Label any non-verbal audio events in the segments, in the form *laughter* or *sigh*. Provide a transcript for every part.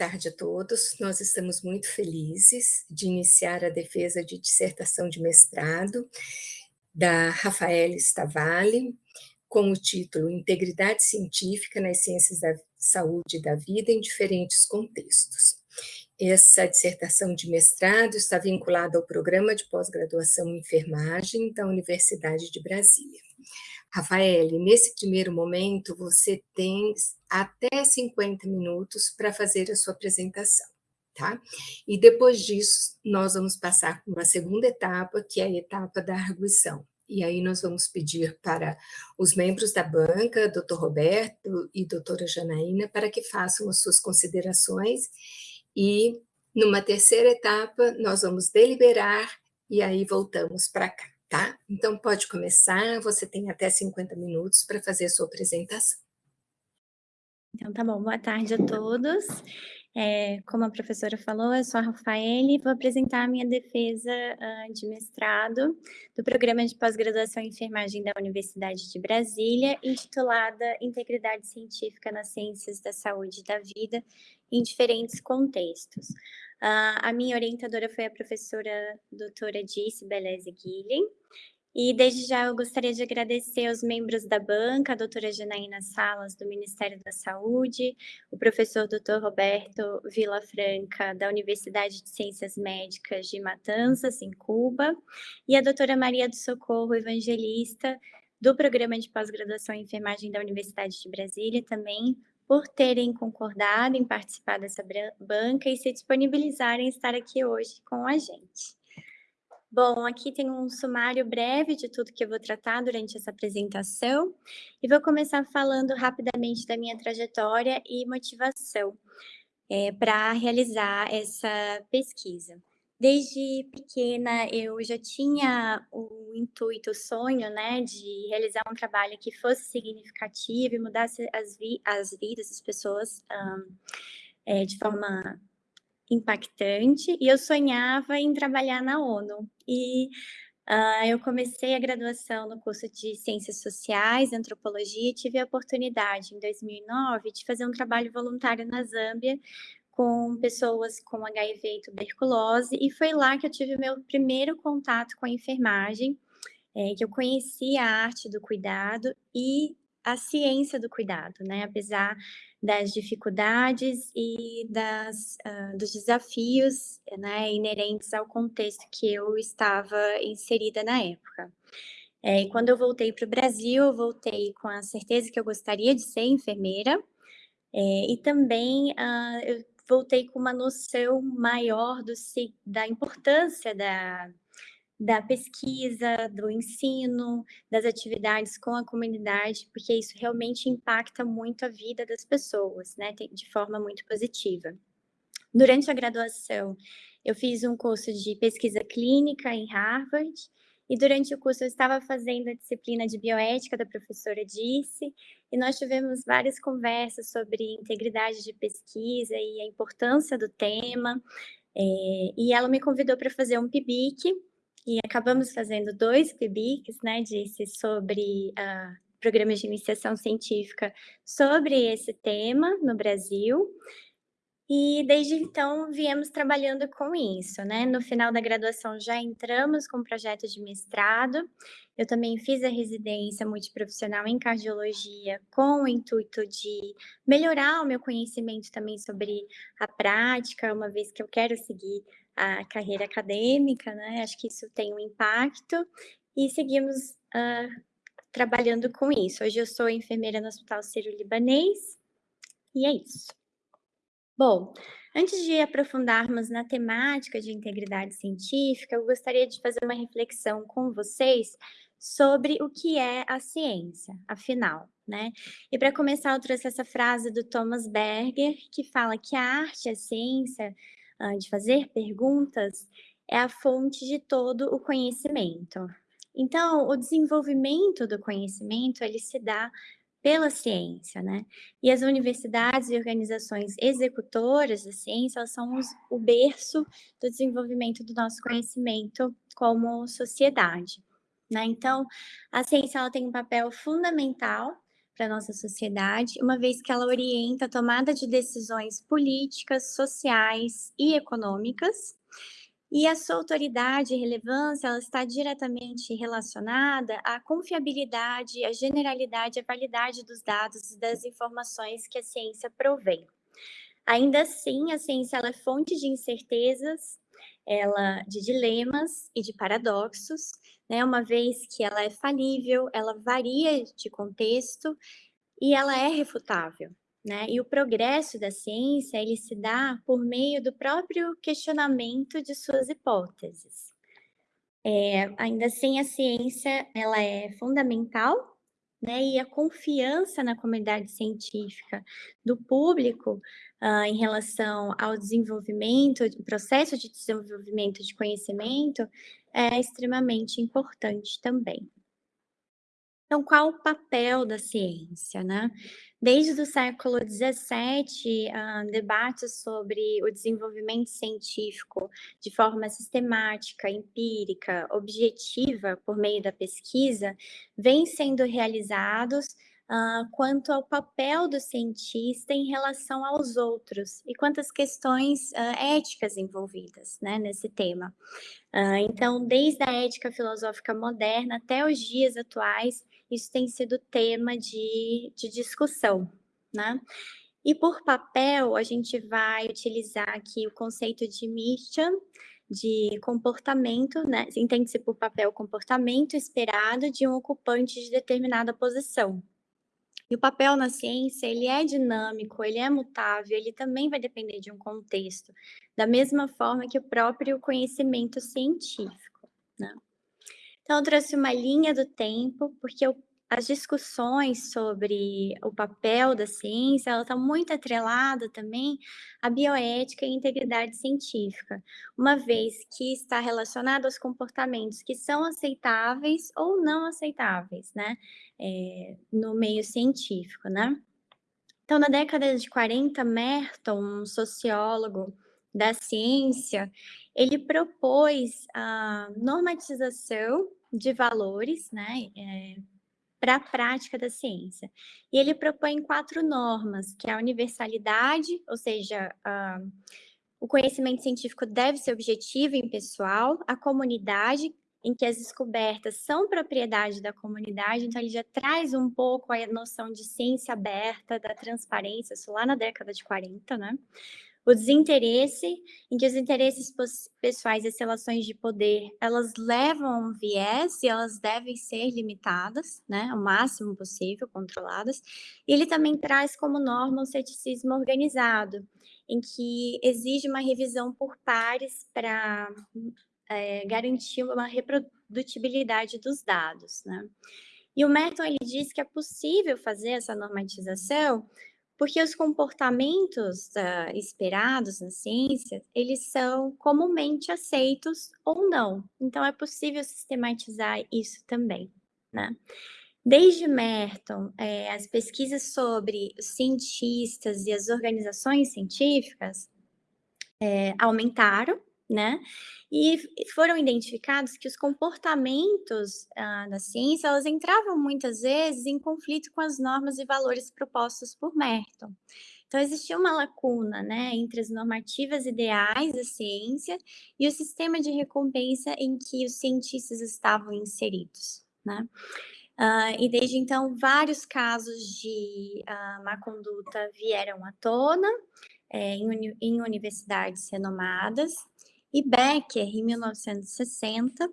tarde a todos. Nós estamos muito felizes de iniciar a defesa de dissertação de mestrado da Rafaela Stavale, com o título Integridade Científica nas Ciências da Saúde e da Vida em Diferentes Contextos. Essa dissertação de mestrado está vinculada ao Programa de Pós-Graduação em Enfermagem da Universidade de Brasília. Rafael, nesse primeiro momento, você tem até 50 minutos para fazer a sua apresentação, tá? E depois disso, nós vamos passar para uma segunda etapa, que é a etapa da arguição. E aí nós vamos pedir para os membros da banca, doutor Roberto e doutora Janaína, para que façam as suas considerações e numa terceira etapa nós vamos deliberar e aí voltamos para cá tá? Então, pode começar, você tem até 50 minutos para fazer a sua apresentação. Então, tá bom. Boa tarde a todos. É, como a professora falou, eu sou a Rafaele e vou apresentar a minha defesa uh, de mestrado do Programa de Pós-Graduação em Enfermagem da Universidade de Brasília, intitulada Integridade Científica nas Ciências da Saúde e da Vida em Diferentes Contextos. Uh, a minha orientadora foi a professora doutora Dice Beleze Guilhem, e desde já eu gostaria de agradecer aos membros da banca, a doutora Janaína Salas, do Ministério da Saúde, o professor doutor Roberto Vilafranca, da Universidade de Ciências Médicas de Matanzas, em Cuba, e a doutora Maria do Socorro Evangelista, do Programa de Pós-Graduação em Enfermagem da Universidade de Brasília, também por terem concordado em participar dessa banca e se disponibilizarem estar aqui hoje com a gente. Bom, aqui tem um sumário breve de tudo que eu vou tratar durante essa apresentação e vou começar falando rapidamente da minha trajetória e motivação é, para realizar essa pesquisa. Desde pequena eu já tinha o intuito, o sonho, né, de realizar um trabalho que fosse significativo e mudasse as, vi as vidas das pessoas um, é, de forma impactante, e eu sonhava em trabalhar na ONU. E uh, eu comecei a graduação no curso de Ciências Sociais, Antropologia, e tive a oportunidade, em 2009, de fazer um trabalho voluntário na Zâmbia, com pessoas com HIV e tuberculose, e foi lá que eu tive meu primeiro contato com a enfermagem, é, que eu conheci a arte do cuidado e a ciência do cuidado, né? Apesar das dificuldades e das, uh, dos desafios né, inerentes ao contexto que eu estava inserida na época. É, e quando eu voltei para o Brasil, eu voltei com a certeza que eu gostaria de ser enfermeira, é, e também uh, eu voltei com uma noção maior do, da importância da, da pesquisa, do ensino, das atividades com a comunidade, porque isso realmente impacta muito a vida das pessoas, né, de forma muito positiva. Durante a graduação, eu fiz um curso de pesquisa clínica em Harvard, e durante o curso eu estava fazendo a disciplina de bioética da professora Disse, e nós tivemos várias conversas sobre integridade de pesquisa e a importância do tema, é, e ela me convidou para fazer um PIBIC, e acabamos fazendo dois PIBICs, né, Disse, sobre uh, programas de iniciação científica sobre esse tema no Brasil, e desde então viemos trabalhando com isso, né? No final da graduação já entramos com o projeto de mestrado. Eu também fiz a residência multiprofissional em cardiologia com o intuito de melhorar o meu conhecimento também sobre a prática, uma vez que eu quero seguir a carreira acadêmica, né? Acho que isso tem um impacto e seguimos uh, trabalhando com isso. Hoje eu sou enfermeira no Hospital Sírio-Libanês e é isso. Bom, antes de aprofundarmos na temática de integridade científica, eu gostaria de fazer uma reflexão com vocês sobre o que é a ciência, afinal, né? E para começar, eu trouxe essa frase do Thomas Berger, que fala que a arte, a ciência, uh, de fazer perguntas, é a fonte de todo o conhecimento. Então, o desenvolvimento do conhecimento, ele se dá pela ciência, né? E as universidades e organizações executoras da ciência, elas são os, o berço do desenvolvimento do nosso conhecimento como sociedade, né? Então, a ciência ela tem um papel fundamental para nossa sociedade, uma vez que ela orienta a tomada de decisões políticas, sociais e econômicas, e a sua autoridade e relevância ela está diretamente relacionada à confiabilidade, à generalidade, à validade dos dados e das informações que a ciência provém. Ainda assim, a ciência é fonte de incertezas, ela de dilemas e de paradoxos, né? Uma vez que ela é falível, ela varia de contexto e ela é refutável. Né? E o progresso da ciência ele se dá por meio do próprio questionamento de suas hipóteses. É, ainda assim, a ciência ela é fundamental, né? E a confiança na comunidade científica do público uh, em relação ao desenvolvimento, o processo de desenvolvimento de conhecimento é extremamente importante também. Então, qual o papel da ciência, né? Desde o século XVII, uh, debates sobre o desenvolvimento científico de forma sistemática, empírica, objetiva, por meio da pesquisa, vêm sendo realizados uh, quanto ao papel do cientista em relação aos outros e quantas questões uh, éticas envolvidas né, nesse tema. Então, desde a ética filosófica moderna até os dias atuais, isso tem sido tema de, de discussão, né? E por papel, a gente vai utilizar aqui o conceito de mission, de comportamento, né? Entende-se por papel comportamento esperado de um ocupante de determinada posição. E o papel na ciência, ele é dinâmico, ele é mutável, ele também vai depender de um contexto, da mesma forma que o próprio conhecimento científico, né? Então, eu trouxe uma linha do tempo, porque eu as discussões sobre o papel da ciência, ela está muito atrelada também à bioética e integridade científica, uma vez que está relacionado aos comportamentos que são aceitáveis ou não aceitáveis, né, é, no meio científico, né. Então, na década de 40, Merton, um sociólogo da ciência, ele propôs a normatização de valores, né, é, para a prática da ciência. E ele propõe quatro normas, que é a universalidade, ou seja, o conhecimento científico deve ser objetivo e impessoal, a comunidade, em que as descobertas são propriedade da comunidade, então ele já traz um pouco a noção de ciência aberta, da transparência, isso lá na década de 40, né? O desinteresse, em que os interesses pessoais e as relações de poder, elas levam um viés e elas devem ser limitadas, né, o máximo possível, controladas. E ele também traz como norma o ceticismo organizado, em que exige uma revisão por pares para é, garantir uma reprodutibilidade dos dados, né. E o Merton, ele diz que é possível fazer essa normatização porque os comportamentos uh, esperados na ciência, eles são comumente aceitos ou não. Então, é possível sistematizar isso também, né? Desde Merton, é, as pesquisas sobre os cientistas e as organizações científicas é, aumentaram, né? E foram identificados que os comportamentos ah, da ciência, elas entravam muitas vezes em conflito com as normas e valores propostos por Merton. Então, existia uma lacuna né, entre as normativas ideais da ciência e o sistema de recompensa em que os cientistas estavam inseridos. Né? Uh, e desde então, vários casos de uh, má conduta vieram à tona é, em, uni em universidades renomadas, e Becker, em 1960,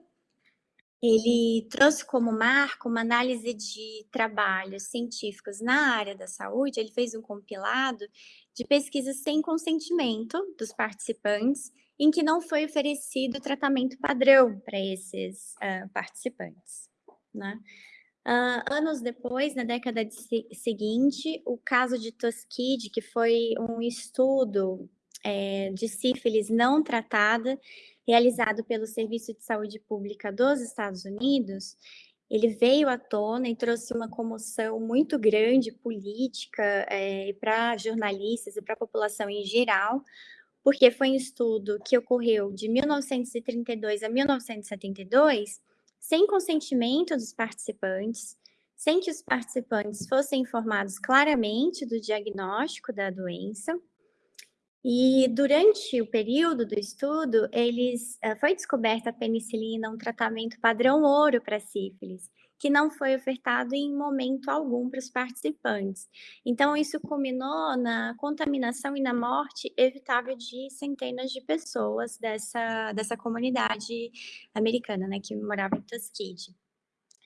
ele trouxe como marco uma análise de trabalhos científicos na área da saúde. Ele fez um compilado de pesquisas sem consentimento dos participantes, em que não foi oferecido tratamento padrão para esses uh, participantes. Né? Uh, anos depois, na década de seguinte, o caso de Tuskegee, que foi um estudo é, de sífilis não tratada, realizado pelo Serviço de Saúde Pública dos Estados Unidos, ele veio à tona e trouxe uma comoção muito grande política é, para jornalistas e para a população em geral, porque foi um estudo que ocorreu de 1932 a 1972, sem consentimento dos participantes, sem que os participantes fossem informados claramente do diagnóstico da doença. E durante o período do estudo, eles uh, foi descoberta a penicilina, um tratamento padrão ouro para sífilis, que não foi ofertado em momento algum para os participantes. Então, isso culminou na contaminação e na morte evitável de centenas de pessoas dessa, dessa comunidade americana, né, que morava em Tuskegee.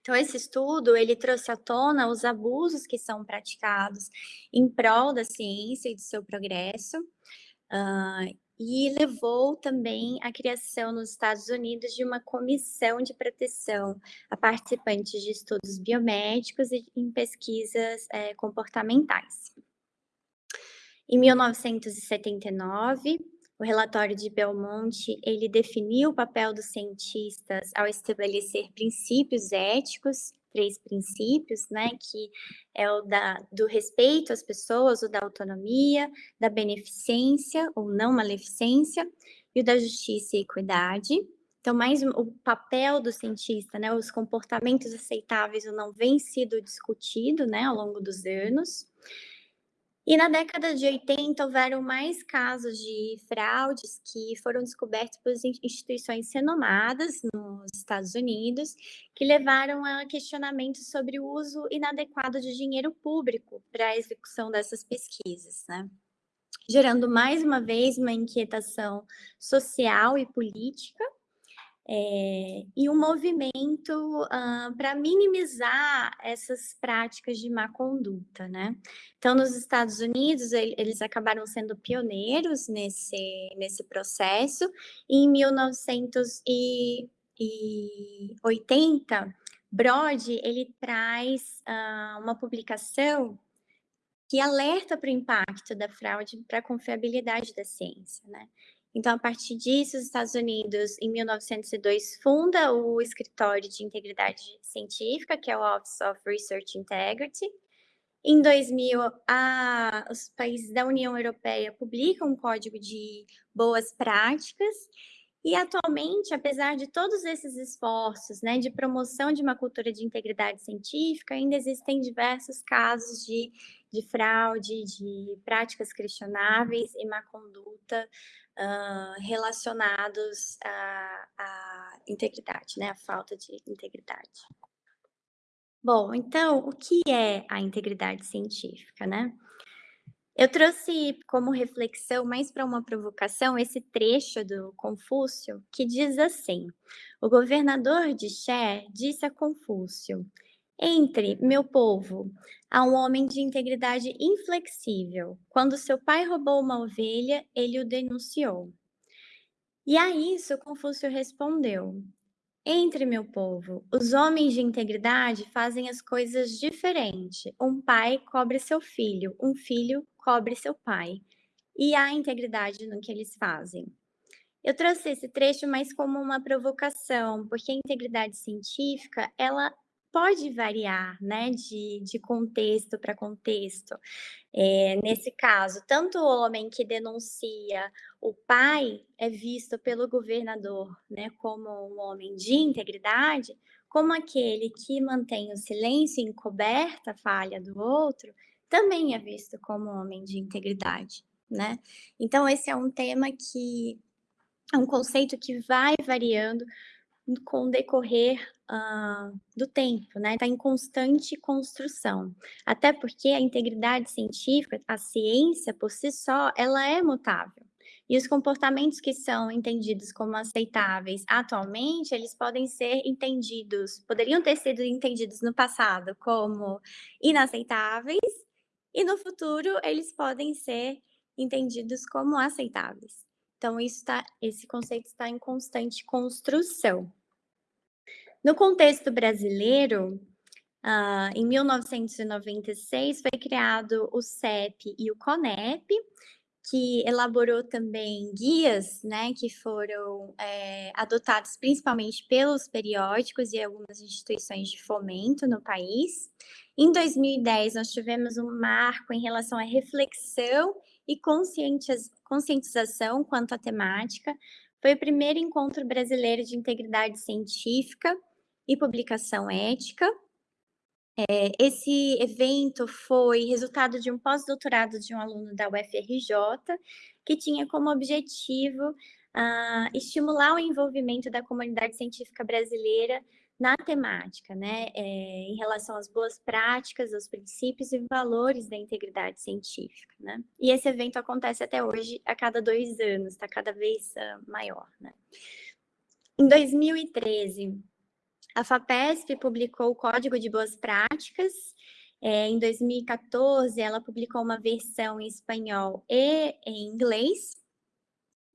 Então, esse estudo, ele trouxe à tona os abusos que são praticados em prol da ciência e do seu progresso, uh, e levou também à criação nos Estados Unidos de uma comissão de proteção a participantes de estudos biomédicos e em pesquisas é, comportamentais. Em 1979, o relatório de Belmonte, ele definiu o papel dos cientistas ao estabelecer princípios éticos três princípios, né, que é o da, do respeito às pessoas, o da autonomia, da beneficência ou não maleficência, e o da justiça e equidade. Então, mais o papel do cientista, né, os comportamentos aceitáveis ou não vem sido discutido, né, ao longo dos anos. E na década de 80 houveram mais casos de fraudes que foram descobertos por instituições renomadas nos Estados Unidos, que levaram a questionamentos sobre o uso inadequado de dinheiro público para a execução dessas pesquisas, né? Gerando mais uma vez uma inquietação social e política é, e um movimento uh, para minimizar essas práticas de má conduta, né? Então, nos Estados Unidos, ele, eles acabaram sendo pioneiros nesse, nesse processo, e em 1980, Brody, ele traz uh, uma publicação que alerta para o impacto da fraude para a confiabilidade da ciência, né? Então, a partir disso, os Estados Unidos, em 1902, funda o Escritório de Integridade Científica, que é o Office of Research Integrity. Em 2000, a, os países da União Europeia publicam um código de boas práticas e atualmente, apesar de todos esses esforços né, de promoção de uma cultura de integridade científica, ainda existem diversos casos de, de fraude, de práticas questionáveis e má conduta relacionados à, à integridade, né? A falta de integridade. Bom, então, o que é a integridade científica, né? Eu trouxe como reflexão, mais para uma provocação, esse trecho do Confúcio, que diz assim: O governador de Xé disse a Confúcio: entre, meu povo, há um homem de integridade inflexível. Quando seu pai roubou uma ovelha, ele o denunciou. E a isso Confúcio respondeu: Entre, meu povo, os homens de integridade fazem as coisas diferente. Um pai cobre seu filho, um filho cobre seu pai. E há integridade no que eles fazem. Eu trouxe esse trecho mais como uma provocação, porque a integridade científica, ela pode variar, né, de, de contexto para contexto. É, nesse caso, tanto o homem que denuncia o pai é visto pelo governador, né, como um homem de integridade, como aquele que mantém o silêncio encoberta a falha do outro, também é visto como homem de integridade, né? Então, esse é um tema que é um conceito que vai variando com o decorrer uh, do tempo, né? Está em constante construção. Até porque a integridade científica, a ciência por si só, ela é mutável. E os comportamentos que são entendidos como aceitáveis atualmente, eles podem ser entendidos, poderiam ter sido entendidos no passado como inaceitáveis, e no futuro eles podem ser entendidos como aceitáveis. Então, isso tá, esse conceito está em constante construção. No contexto brasileiro, uh, em 1996 foi criado o CEP e o CONEP, que elaborou também guias, né, que foram é, adotados principalmente pelos periódicos e algumas instituições de fomento no país. Em 2010, nós tivemos um marco em relação à reflexão e conscientização quanto à temática. Foi o primeiro encontro brasileiro de integridade científica, e publicação ética. É, esse evento foi resultado de um pós-doutorado de um aluno da UFRJ, que tinha como objetivo uh, estimular o envolvimento da comunidade científica brasileira na temática, né, é, em relação às boas práticas, aos princípios e valores da integridade científica, né. E esse evento acontece até hoje, a cada dois anos, está cada vez uh, maior, né. Em 2013, a FAPESP publicou o Código de Boas Práticas, é, em 2014 ela publicou uma versão em espanhol e em inglês,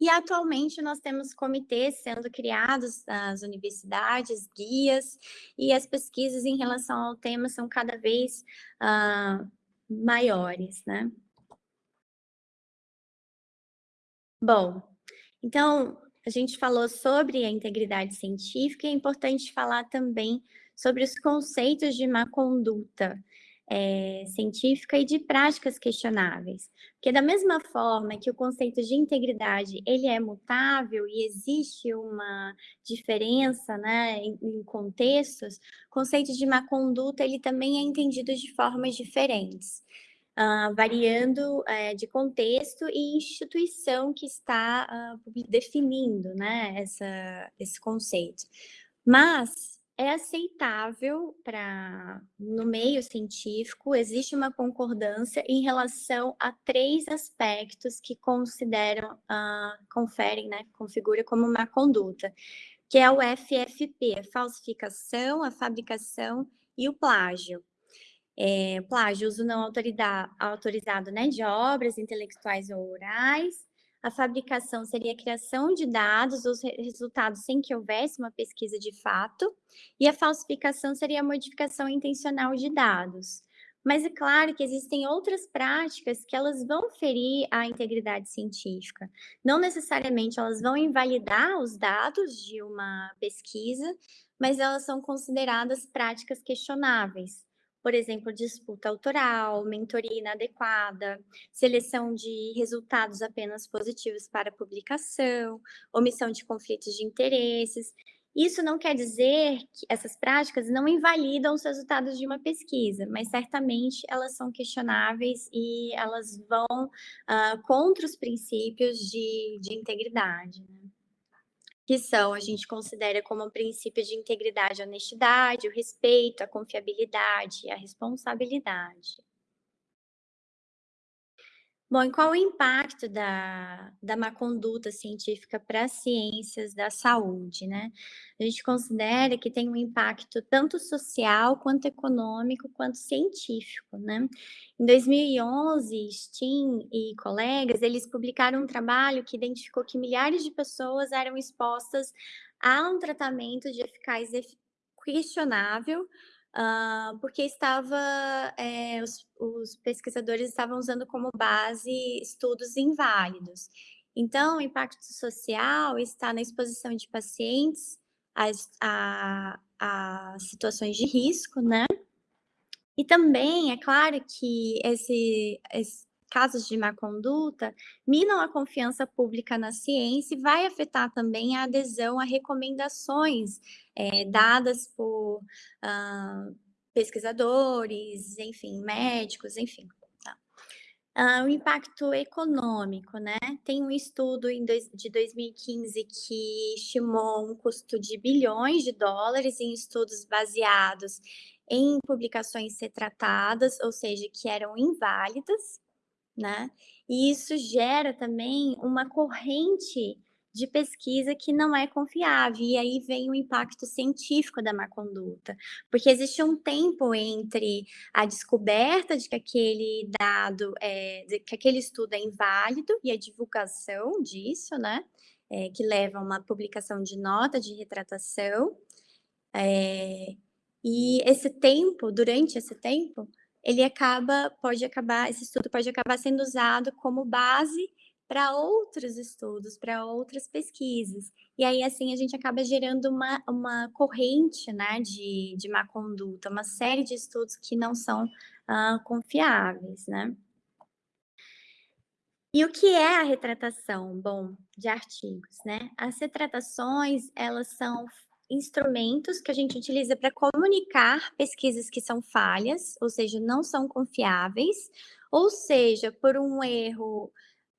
e atualmente nós temos comitês sendo criados nas universidades, guias, e as pesquisas em relação ao tema são cada vez uh, maiores, né? Bom, então, a gente falou sobre a integridade científica, e é importante falar também sobre os conceitos de má conduta, é, científica e de práticas questionáveis. Porque da mesma forma que o conceito de integridade ele é mutável e existe uma diferença né, em, em contextos, o conceito de má conduta ele também é entendido de formas diferentes. Uh, variando uh, de contexto e instituição que está uh, definindo né, essa, esse conceito. Mas é aceitável para no meio científico existe uma concordância em relação a três aspectos que consideram uh, conferem né configura como uma conduta que é o FFP falsificação a fabricação e o plágio é, plágio uso não autorizado né de obras intelectuais ou orais a fabricação seria a criação de dados, os resultados sem que houvesse uma pesquisa de fato, e a falsificação seria a modificação intencional de dados. Mas é claro que existem outras práticas que elas vão ferir a integridade científica. Não necessariamente elas vão invalidar os dados de uma pesquisa, mas elas são consideradas práticas questionáveis por exemplo, disputa autoral, mentoria inadequada, seleção de resultados apenas positivos para publicação, omissão de conflitos de interesses. Isso não quer dizer que essas práticas não invalidam os resultados de uma pesquisa, mas certamente elas são questionáveis e elas vão uh, contra os princípios de, de integridade. Né? Que são, a gente considera como princípios de integridade, a honestidade, o respeito, a confiabilidade a responsabilidade. Bom, e qual o impacto da, da má conduta científica para as ciências da saúde, né? A gente considera que tem um impacto tanto social, quanto econômico, quanto científico, né? Em 2011, Steen e colegas, eles publicaram um trabalho que identificou que milhares de pessoas eram expostas a um tratamento de eficácia questionável, uh, porque estava, é, os, os, pesquisadores estavam usando como base estudos inválidos. Então, o impacto social está na exposição de pacientes a, a, a situações de risco, né? E também, é claro que esse, esse casos de má conduta minam a confiança pública na ciência e vai afetar também a adesão a recomendações é, dadas por uh, pesquisadores, enfim, médicos, enfim. Uh, o impacto econômico, né? Tem um estudo dois, de 2015 que estimou um custo de bilhões de dólares em estudos baseados em publicações retratadas, ou seja, que eram inválidas, né? E isso gera também uma corrente de pesquisa que não é confiável, e aí vem o impacto científico da má conduta, porque existe um tempo entre a descoberta de que aquele dado, é, que aquele estudo é inválido e a divulgação disso, né, é, que leva a uma publicação de nota de retratação, é, e esse tempo, durante esse tempo, ele acaba, pode acabar, esse estudo pode acabar sendo usado como base para outros estudos, para outras pesquisas. E aí, assim, a gente acaba gerando uma, uma corrente né, de, de má conduta, uma série de estudos que não são uh, confiáveis, né? E o que é a retratação? Bom, de artigos, né? As retratações, elas são instrumentos que a gente utiliza para comunicar pesquisas que são falhas, ou seja, não são confiáveis, ou seja, por um erro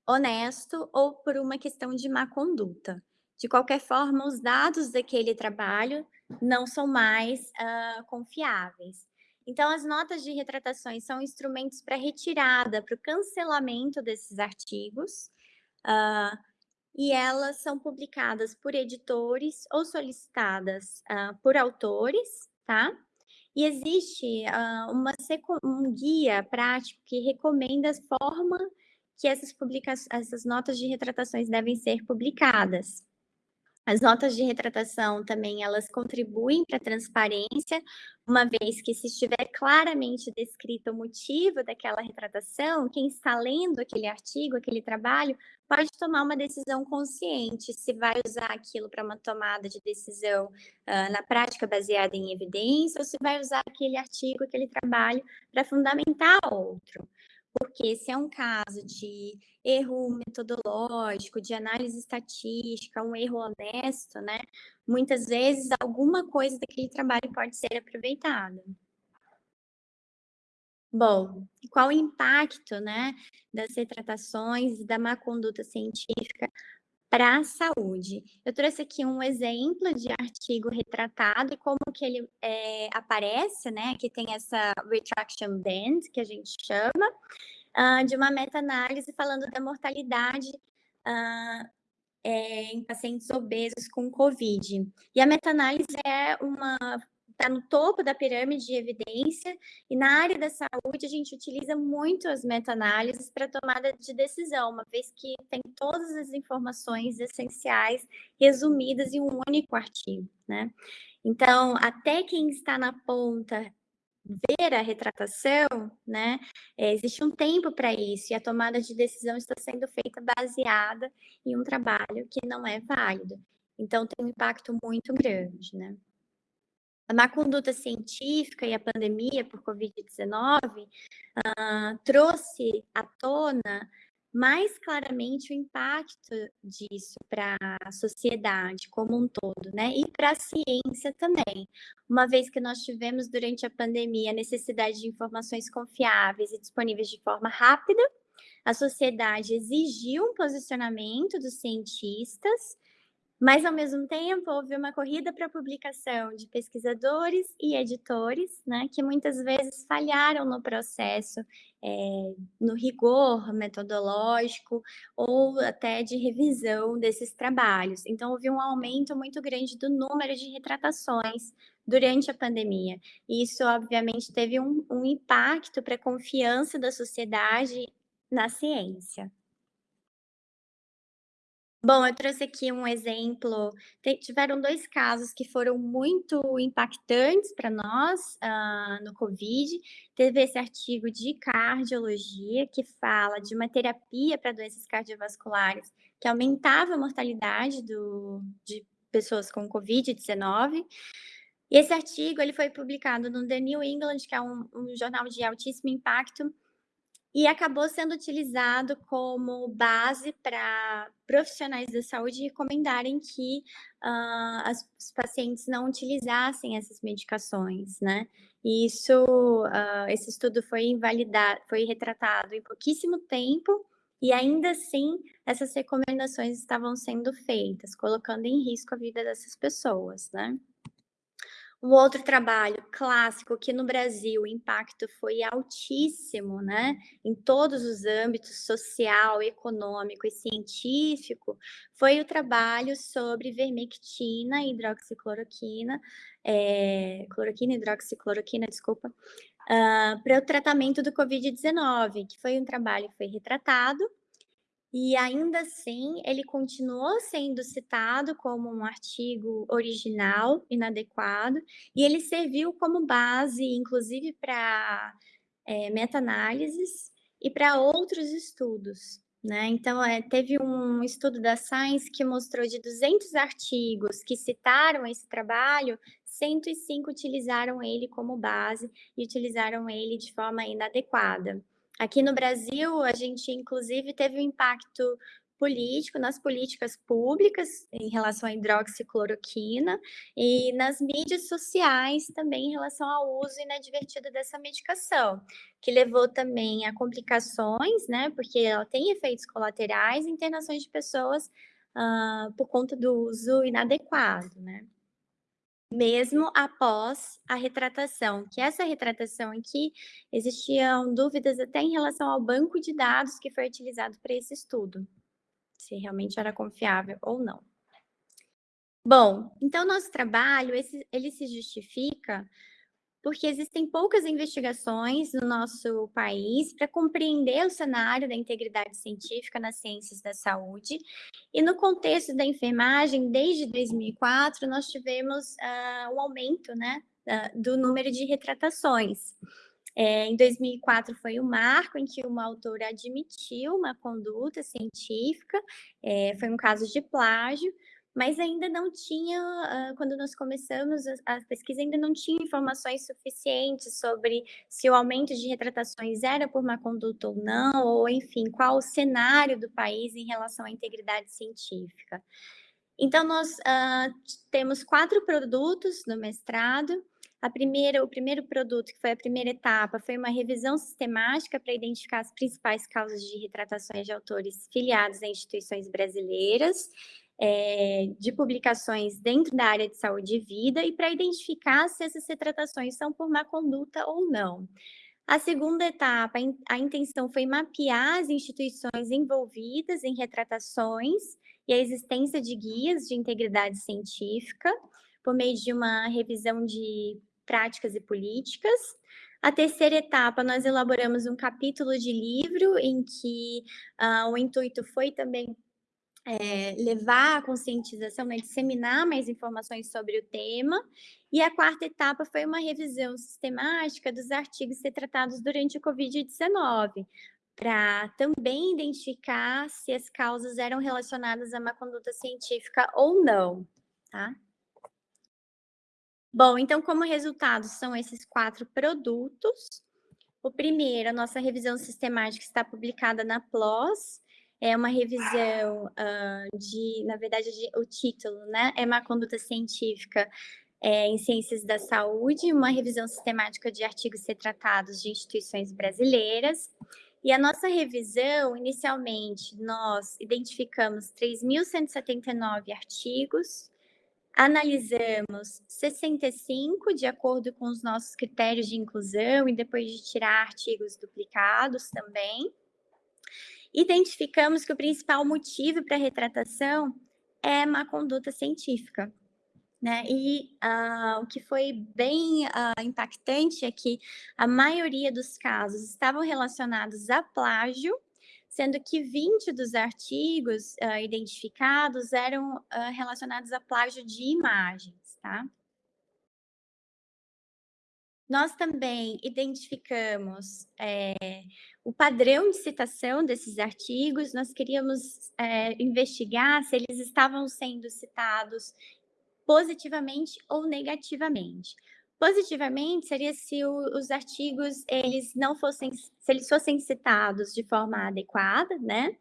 honesto ou por uma questão de má conduta. De qualquer forma, os dados daquele trabalho não são mais uh, confiáveis. Então, as notas de retratações são instrumentos para retirada, para o cancelamento desses artigos, uh, e elas são publicadas por editores ou solicitadas uh, por autores, tá? E existe uh, uma, um guia prático que recomenda a forma que essas, essas notas de retratações devem ser publicadas. As notas de retratação também, elas contribuem para a transparência, uma vez que se estiver claramente descrito o motivo daquela retratação, quem está lendo aquele artigo, aquele trabalho, pode tomar uma decisão consciente se vai usar aquilo para uma tomada de decisão uh, na prática baseada em evidência ou se vai usar aquele artigo, aquele trabalho para fundamentar outro porque se é um caso de erro metodológico, de análise estatística, um erro honesto, né? Muitas vezes alguma coisa daquele trabalho pode ser aproveitada. Bom, qual o impacto, né, das retratações e da má conduta científica para a saúde? Eu trouxe aqui um exemplo de artigo retratado e como que ele é, aparece, né? Que tem essa retraction band, que a gente chama, uh, de uma meta-análise falando da mortalidade uh, é, em pacientes obesos com Covid. E a meta-análise é uma está no topo da pirâmide de evidência, e na área da saúde a gente utiliza muito as meta-análises para tomada de decisão, uma vez que tem todas as informações essenciais resumidas em um único artigo, né? Então, até quem está na ponta ver a retratação, né, é, existe um tempo para isso, e a tomada de decisão está sendo feita baseada em um trabalho que não é válido. Então, tem um impacto muito grande, né. A má conduta científica e a pandemia por Covid-19 uh, trouxe à tona mais claramente o impacto disso para a sociedade como um todo, né? E para a ciência também, uma vez que nós tivemos durante a pandemia a necessidade de informações confiáveis e disponíveis de forma rápida, a sociedade exigiu um posicionamento dos cientistas mas, ao mesmo tempo, houve uma corrida para publicação de pesquisadores e editores, né, que muitas vezes falharam no processo, é, no rigor metodológico ou até de revisão desses trabalhos. Então, houve um aumento muito grande do número de retratações durante a pandemia. E isso, obviamente, teve um, um impacto para a confiança da sociedade na ciência. Bom, eu trouxe aqui um exemplo. tiveram dois casos que foram muito impactantes para nós uh, no Covid. Teve esse artigo de cardiologia que fala de uma terapia para doenças cardiovasculares que aumentava a mortalidade do, de pessoas com Covid-19. E esse artigo ele foi publicado no The New England, que é um, um jornal de altíssimo impacto, e acabou sendo utilizado como base para profissionais da saúde recomendarem que uh, as, os pacientes não utilizassem essas medicações, né? E isso, uh, esse estudo foi invalidado, foi retratado em pouquíssimo tempo, e ainda assim essas recomendações estavam sendo feitas, colocando em risco a vida dessas pessoas, né? Um outro trabalho clássico que no Brasil o impacto foi altíssimo, né, em todos os âmbitos social, econômico e científico, foi o trabalho sobre vermectina e hidroxicloroquina, é, cloroquina hidroxicloroquina, desculpa, uh, para o tratamento do Covid-19, que foi um trabalho que foi retratado e ainda assim, ele continuou sendo citado como um artigo original, inadequado, e ele serviu como base, inclusive, para é, meta-análises e para outros estudos. Né? Então, é, teve um estudo da Science que mostrou de 200 artigos que citaram esse trabalho, 105 utilizaram ele como base e utilizaram ele de forma inadequada. Aqui no Brasil, a gente inclusive teve um impacto político nas políticas públicas em relação à hidroxicloroquina e nas mídias sociais também em relação ao uso inadvertido dessa medicação, que levou também a complicações, né, porque ela tem efeitos colaterais internações de pessoas uh, por conta do uso inadequado, né mesmo após a retratação, que essa retratação aqui existiam dúvidas até em relação ao banco de dados que foi utilizado para esse estudo se realmente era confiável ou não. Bom, então nosso trabalho, esse, ele se justifica porque existem poucas investigações no nosso país para compreender o cenário da integridade científica nas ciências da saúde. E no contexto da enfermagem, desde 2004, nós tivemos uh, um aumento né, uh, do número de retratações. É, em 2004 foi o marco em que uma autora admitiu uma conduta científica, é, foi um caso de plágio, mas ainda não tinha, quando nós começamos a, a, pesquisa, ainda não tinha informações suficientes sobre se o aumento de retratações era por má conduta ou não, ou enfim, qual o cenário do país em relação à integridade científica. Então, nós uh, temos quatro produtos no mestrado, a primeira, o primeiro produto, que foi a primeira etapa, foi uma revisão sistemática para identificar as principais causas de retratações de autores filiados a instituições brasileiras, é, de publicações dentro da área de saúde e vida, e para identificar se essas retratações são por má conduta ou não. A segunda etapa, a intenção foi mapear as instituições envolvidas em retratações e a existência de guias de integridade científica, por meio de uma revisão de práticas e políticas. A terceira etapa, nós elaboramos um capítulo de livro em que uh, o intuito foi também é, levar a conscientização, né, disseminar mais informações sobre o tema. E a quarta etapa foi uma revisão sistemática dos artigos ser tratados durante o Covid-19, para também identificar se as causas eram relacionadas a uma conduta científica ou não, tá? Bom, então, como resultado, são esses quatro produtos. O primeiro, a nossa revisão sistemática está publicada na PLOS, é uma revisão uh, de, na verdade, de, o título, né? É uma conduta científica é, em ciências da saúde, uma revisão sistemática de artigos retratados de instituições brasileiras. E a nossa revisão, inicialmente, nós identificamos 3.179 artigos, Analisamos 65 de acordo com os nossos critérios de inclusão e depois de tirar artigos duplicados também. Identificamos que o principal motivo para a retratação é má conduta científica. Né? E uh, o que foi bem uh, impactante é que a maioria dos casos estavam relacionados a plágio sendo que 20 dos artigos uh, identificados eram relacionados a plágio de imagens, tá? Nós também identificamos é, o padrão de citação desses artigos, nós queríamos é, investigar se eles estavam sendo citados positivamente ou negativamente. Positivamente seria se o, os artigos eles não fossem, se eles fossem citados de forma adequada, né?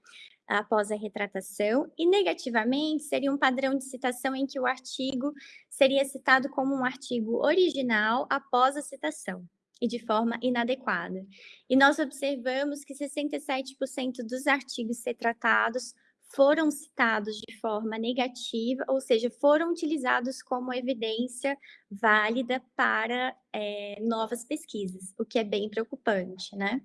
Após a retratação, e negativamente seria um padrão de citação em que o artigo seria citado como um artigo original após a citação e de forma inadequada. E nós observamos que 67% dos artigos retratados foram citados de forma negativa, ou seja, foram utilizados como evidência válida para é, novas pesquisas, o que é bem preocupante, né?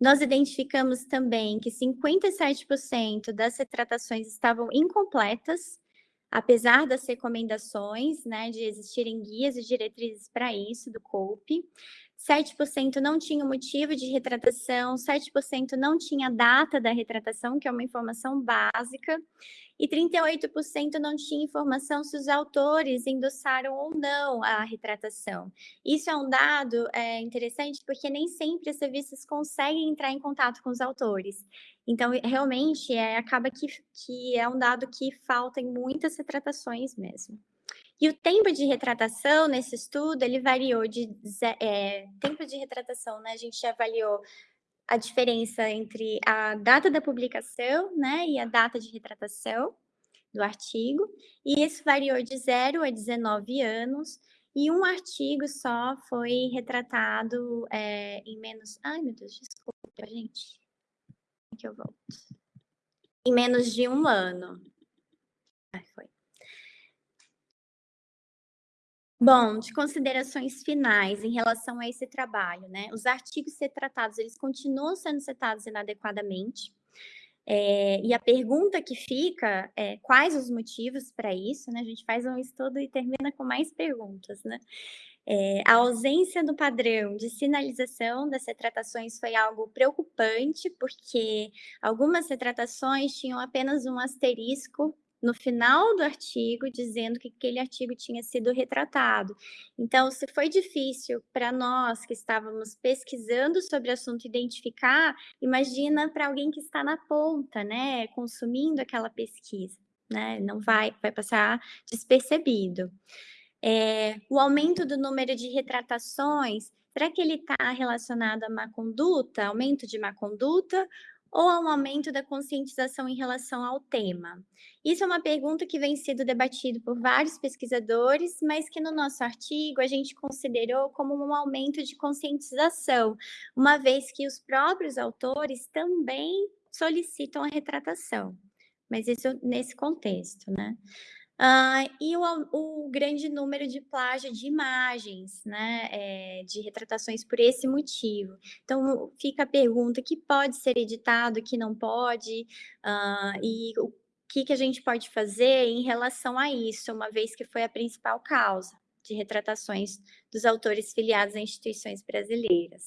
Nós identificamos também que 57% das retratações estavam incompletas, apesar das recomendações, né, de existirem guias e diretrizes para isso do COPE. 7% não tinha motivo de retratação, 7% não tinha data da retratação, que é uma informação básica, e 38% não tinha informação se os autores endossaram ou não a retratação. Isso é um dado é, interessante porque nem sempre as revistas conseguem entrar em contato com os autores. Então, realmente, é, acaba que, que é um dado que falta em muitas retratações mesmo. E o tempo de retratação nesse estudo, ele variou de... É, tempo de retratação, né? A gente avaliou a diferença entre a data da publicação né, e a data de retratação do artigo, e isso variou de 0 a 19 anos, e um artigo só foi retratado é, em menos... Ai, meu Deus, desculpa, gente. Aqui eu volto. Em menos de um ano. Ai, foi. Bom, de considerações finais em relação a esse trabalho, né? Os artigos ser tratados, eles continuam sendo setados inadequadamente. É, e a pergunta que fica é quais os motivos para isso, né? A gente faz um estudo e termina com mais perguntas, né? É, a ausência do padrão de sinalização das retratações foi algo preocupante, porque algumas retratações tinham apenas um asterisco no final do artigo dizendo que aquele artigo tinha sido retratado. Então, se foi difícil para nós que estávamos pesquisando sobre o assunto identificar, imagina para alguém que está na ponta, né, consumindo aquela pesquisa, né? Não vai, vai passar despercebido. É, o aumento do número de retratações, será que ele está relacionado a má conduta, aumento de má conduta, ou a um aumento da conscientização em relação ao tema? Isso é uma pergunta que vem sendo debatido por vários pesquisadores, mas que no nosso artigo a gente considerou como um aumento de conscientização, uma vez que os próprios autores também solicitam a retratação. Mas isso nesse contexto, né? Uh, e o, o, grande número de plágio de imagens, né, é, de retratações por esse motivo. Então, fica a pergunta, que pode ser editado, que não pode, uh, e o que, que a gente pode fazer em relação a isso, uma vez que foi a principal causa de retratações dos autores filiados a instituições brasileiras.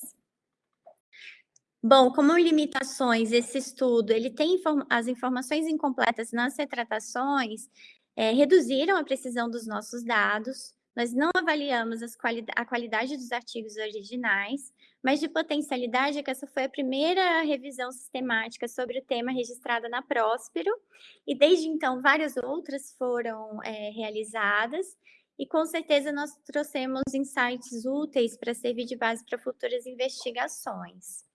Bom, como limitações, esse estudo, ele tem inform as informações incompletas nas retratações, é, reduziram a precisão dos nossos dados, nós não avaliamos quali a qualidade dos artigos originais, mas de potencialidade é que essa foi a primeira revisão sistemática sobre o tema registrada na Próspero, e desde então várias outras foram é, realizadas, e com certeza nós trouxemos insights úteis para servir de base para futuras investigações.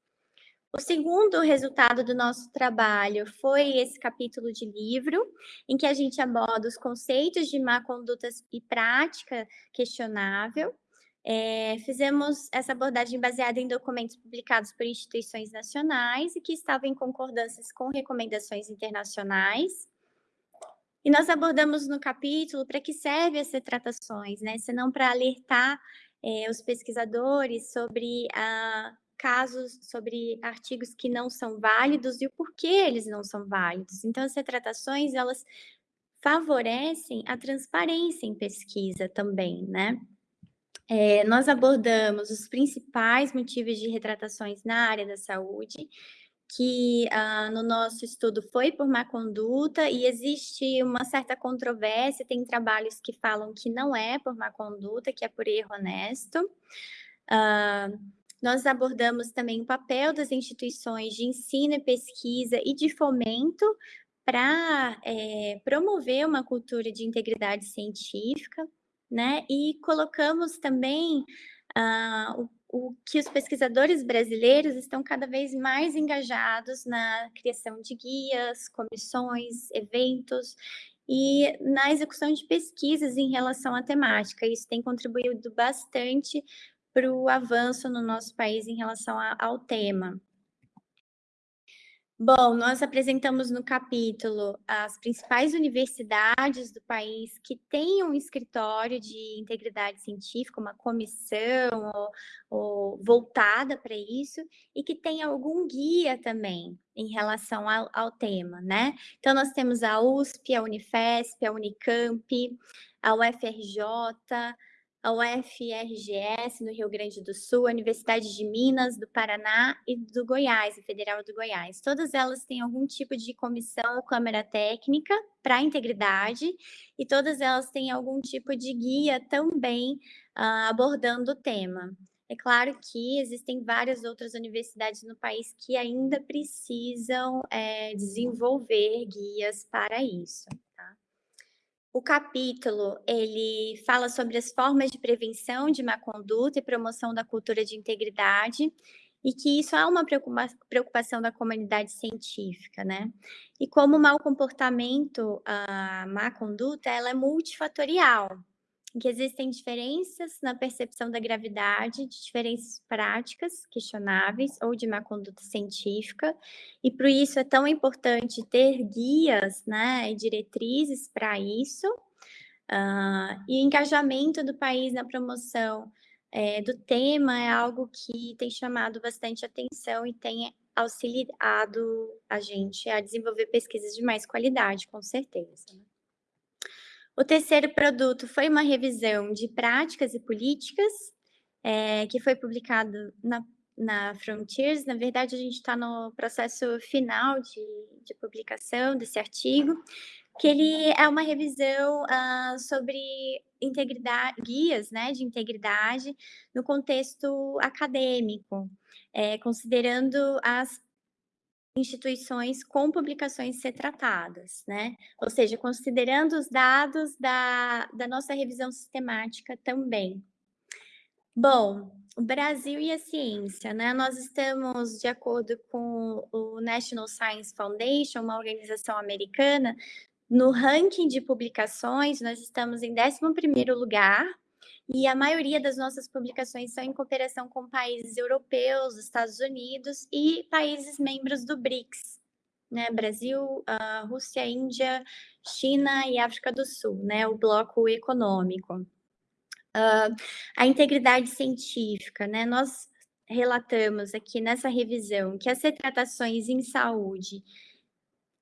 O segundo resultado do nosso trabalho foi esse capítulo de livro, em que a gente aborda os conceitos de má conduta e prática questionável. É, fizemos essa abordagem baseada em documentos publicados por instituições nacionais e que estavam em concordâncias com recomendações internacionais. E nós abordamos no capítulo para que servem as retratações, né? Senão para alertar é, os pesquisadores sobre a casos sobre artigos que não são válidos e o porquê eles não são válidos. Então, as retratações, elas favorecem a transparência em pesquisa também, né? É, nós abordamos os principais motivos de retratações na área da saúde, que ah, no nosso estudo foi por má conduta e existe uma certa controvérsia, tem trabalhos que falam que não é por má conduta, que é por erro honesto. Ah, nós abordamos também o papel das instituições de ensino e pesquisa e de fomento para é, promover uma cultura de integridade científica, né? E colocamos também ah, o, o, que os pesquisadores brasileiros estão cada vez mais engajados na criação de guias, comissões, eventos e na execução de pesquisas em relação à temática. Isso tem contribuído bastante para o avanço no nosso país em relação a, ao tema. Bom, nós apresentamos no capítulo as principais universidades do país que têm um escritório de integridade científica, uma comissão ou, ou voltada para isso, e que tem algum guia também em relação ao, ao, tema, né? Então, nós temos a USP, a Unifesp, a Unicamp, a UFRJ, a UFRGS no Rio Grande do Sul, a Universidade de Minas, do Paraná e do Goiás, a Federal do Goiás. Todas elas têm algum tipo de comissão ou câmara técnica para integridade e todas elas têm algum tipo de guia também uh, abordando o tema. É claro que existem várias outras universidades no país que ainda precisam é, desenvolver guias para isso. O capítulo, ele fala sobre as formas de prevenção de má conduta e promoção da cultura de integridade, e que isso é uma preocupação da comunidade científica, né? E como o mau comportamento, a má conduta, ela é multifatorial, em que existem diferenças na percepção da gravidade, de diferenças práticas questionáveis ou de má conduta científica, e por isso é tão importante ter guias né, e diretrizes para isso, uh, e engajamento do país na promoção é, do tema é algo que tem chamado bastante atenção e tem auxiliado a gente a desenvolver pesquisas de mais qualidade, com certeza. Né? O terceiro produto foi uma revisão de práticas e políticas, é, que foi publicado na, na Frontiers. Na verdade, a gente está no processo final de, de, publicação desse artigo, que ele é uma revisão uh, sobre integridade, guias né, de integridade no contexto acadêmico, é, considerando as instituições com publicações ser tratadas, né? Ou seja, considerando os dados da, da nossa revisão sistemática também. Bom, o Brasil e a ciência, né? Nós estamos, de acordo com o National Science Foundation, uma organização americana, no ranking de publicações, nós estamos em 11º lugar, e a maioria das nossas publicações são em cooperação com países europeus, Estados Unidos e países membros do BRICS, né? Brasil, uh, Rússia, Índia, China e África do Sul, né? O bloco econômico. Uh, a integridade científica, né? Nós relatamos aqui nessa revisão que as retratações em saúde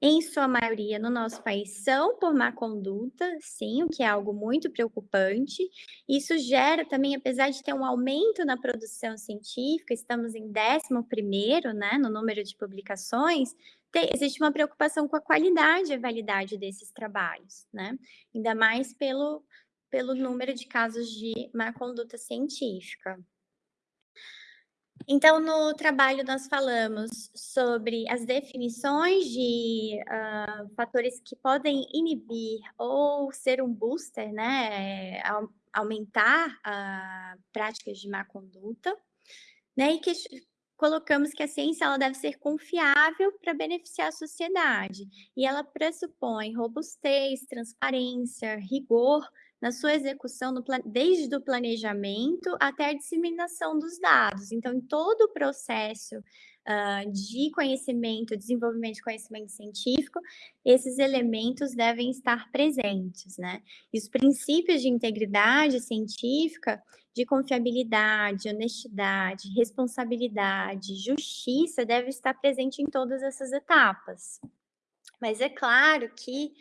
em sua maioria no nosso país, são por má conduta, sim, o que é algo muito preocupante. Isso gera também, apesar de ter um aumento na produção científica, estamos em 11 né, no número de publicações, tem, existe uma preocupação com a qualidade e a validade desses trabalhos, né? Ainda mais pelo, pelo número de casos de má conduta científica. Então, no trabalho nós falamos sobre as definições de uh, fatores que podem inibir ou ser um booster, né, aumentar uh, práticas de má conduta, né, e que colocamos que a ciência ela deve ser confiável para beneficiar a sociedade, e ela pressupõe robustez, transparência, rigor, na sua execução, no, desde o planejamento até a disseminação dos dados. Então, em todo o processo uh, de conhecimento, desenvolvimento de conhecimento científico, esses elementos devem estar presentes, né? E os princípios de integridade científica, de confiabilidade, honestidade, responsabilidade, justiça, devem estar presente em todas essas etapas. Mas é claro que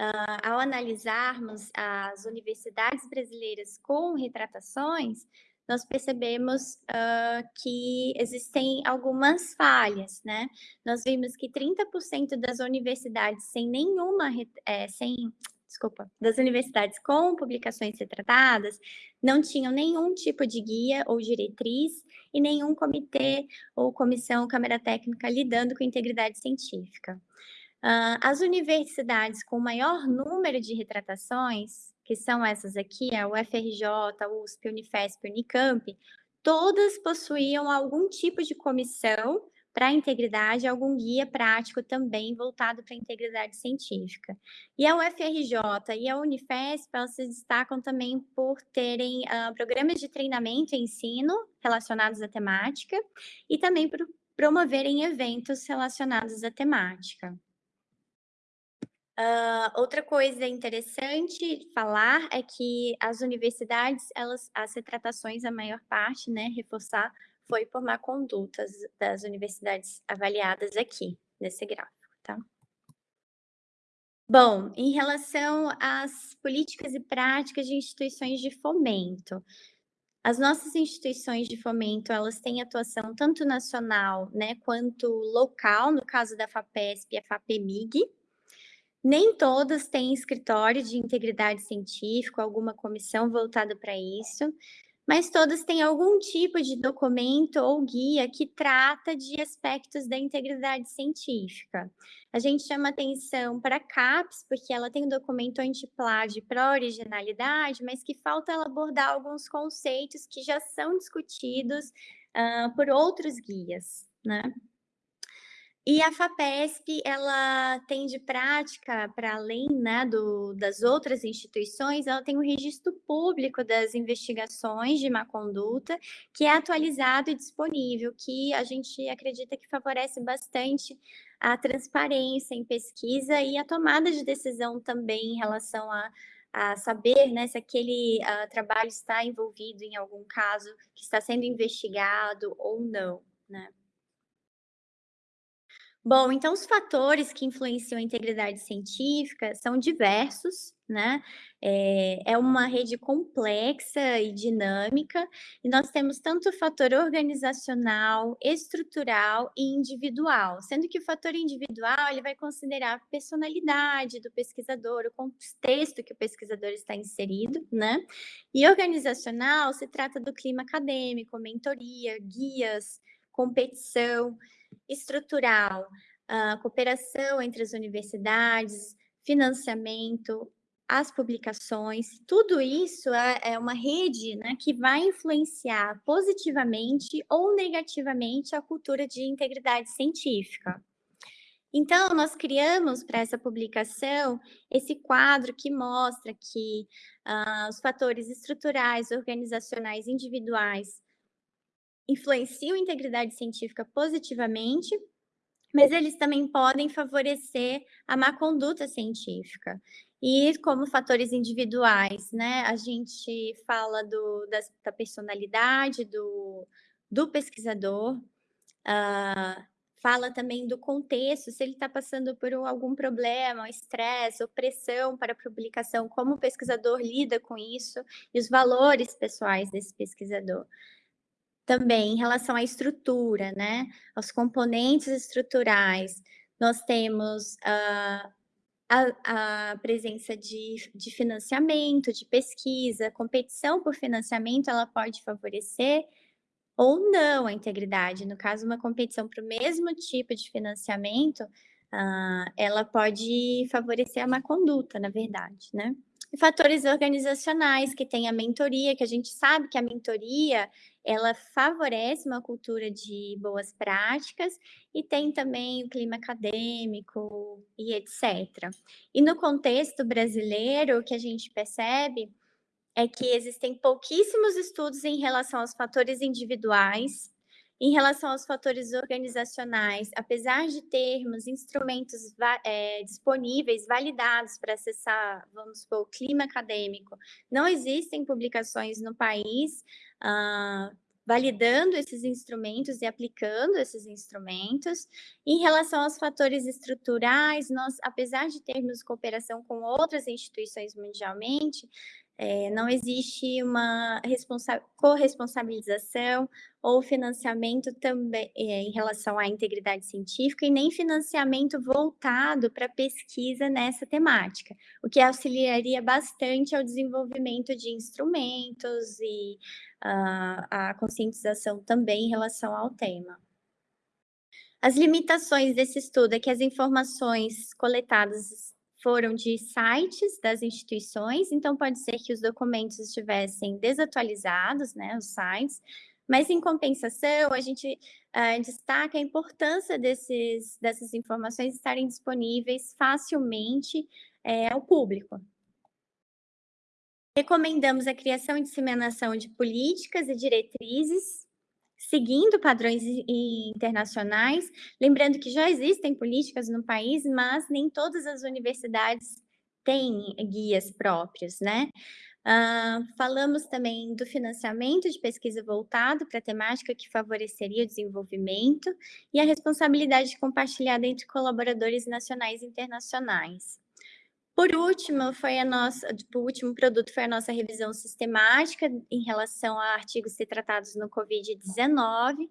uh, ao analisarmos as universidades brasileiras com retratações, nós percebemos uh, que existem algumas falhas, né? Nós vimos que 30% das universidades sem nenhuma, é, sem, desculpa, das universidades com publicações retratadas não tinham nenhum tipo de guia ou diretriz e nenhum comitê ou comissão, câmara técnica lidando com integridade científica. Uh, as universidades com maior número de retratações, que são essas aqui, a UFRJ, USP, Unifesp, Unicamp, todas possuíam algum tipo de comissão para a integridade, algum guia prático também voltado para a integridade científica. E a UFRJ e a Unifesp, elas se destacam também por terem uh, programas de treinamento e ensino relacionados à temática e também por promoverem eventos relacionados à temática. Uh, outra coisa interessante falar é que as universidades, elas, as retratações, a maior parte, né, reforçar, foi por má conduta das universidades avaliadas aqui, nesse gráfico, tá? Bom, em relação às políticas e práticas de instituições de fomento, as nossas instituições de fomento, elas têm atuação tanto nacional, né, quanto local, no caso da FAPESP e a FAPEMIG, nem todas têm escritório de integridade científica, alguma comissão voltada para isso, mas todas têm algum tipo de documento ou guia que trata de aspectos da integridade científica. A gente chama atenção para a CAPES, porque ela tem um documento antiplágio para originalidade, mas que falta ela abordar alguns conceitos que já são discutidos uh, por outros guias, né? E a FAPESP, ela tem de prática, para além né, do, das outras instituições, ela tem o um registro público das investigações de má conduta, que é atualizado e disponível, que a gente acredita que favorece bastante a transparência em pesquisa e a tomada de decisão também em relação a, a saber né, se aquele uh, trabalho está envolvido em algum caso que está sendo investigado ou não. Né? Bom, então os fatores que influenciam a integridade científica são diversos, né? É, é, uma rede complexa e dinâmica, e nós temos tanto o fator organizacional, estrutural e individual, sendo que o fator individual ele vai considerar a personalidade do pesquisador, o contexto que o pesquisador está inserido, né? E organizacional se trata do clima acadêmico, mentoria, guias, competição, estrutural, cooperação entre as universidades, financiamento, as publicações, tudo isso é, é uma rede né, que vai influenciar positivamente ou negativamente a cultura de integridade científica. Então, nós criamos para essa publicação esse quadro que mostra que uh, os fatores estruturais, organizacionais, individuais influenciam a integridade científica positivamente, mas eles também podem favorecer a má conduta científica. E como fatores individuais, né? A gente fala do, da, da personalidade do, do pesquisador, uh, fala também do contexto, se ele está passando por algum problema, estresse, opressão para a publicação, como o pesquisador lida com isso, e os valores pessoais desse pesquisador também em relação à estrutura, né? Aos componentes estruturais, nós temos uh, a, a, presença de, de financiamento, de pesquisa, competição por financiamento, ela pode favorecer ou não a integridade. No caso, uma competição para o mesmo tipo de financiamento, uh, ela pode favorecer a má conduta, na verdade, né? E fatores organizacionais, que tem a mentoria, que a gente sabe que a mentoria ela favorece uma cultura de boas práticas e tem também o clima acadêmico e etc. E no contexto brasileiro, o que a gente percebe é que existem pouquíssimos estudos em relação aos fatores individuais, em relação aos fatores organizacionais, apesar de termos instrumentos é, disponíveis, validados para acessar, vamos supor, o clima acadêmico, não existem publicações no país uh, validando esses instrumentos e aplicando esses instrumentos. Em relação aos fatores estruturais, nós, apesar de termos cooperação com outras instituições mundialmente, é, não existe uma corresponsabilização ou financiamento também é, em relação à integridade científica e nem financiamento voltado para pesquisa nessa temática, o que auxiliaria bastante ao desenvolvimento de instrumentos e uh, a conscientização também em relação ao tema. As limitações desse estudo é que as informações coletadas foram de sites das instituições, então pode ser que os documentos estivessem desatualizados, né, os sites, mas em compensação, a gente uh, destaca a importância desses, dessas informações estarem disponíveis facilmente é, ao público. Recomendamos a criação e disseminação de políticas e diretrizes seguindo padrões internacionais, lembrando que já existem políticas no país, mas nem todas as universidades têm guias próprios, né? Uh, falamos também do financiamento de pesquisa voltado para a temática que favoreceria o desenvolvimento e a responsabilidade compartilhada entre colaboradores nacionais e internacionais. Por último, foi a nossa, tipo, o último produto foi a nossa revisão sistemática em relação a artigos ser tratados no Covid-19,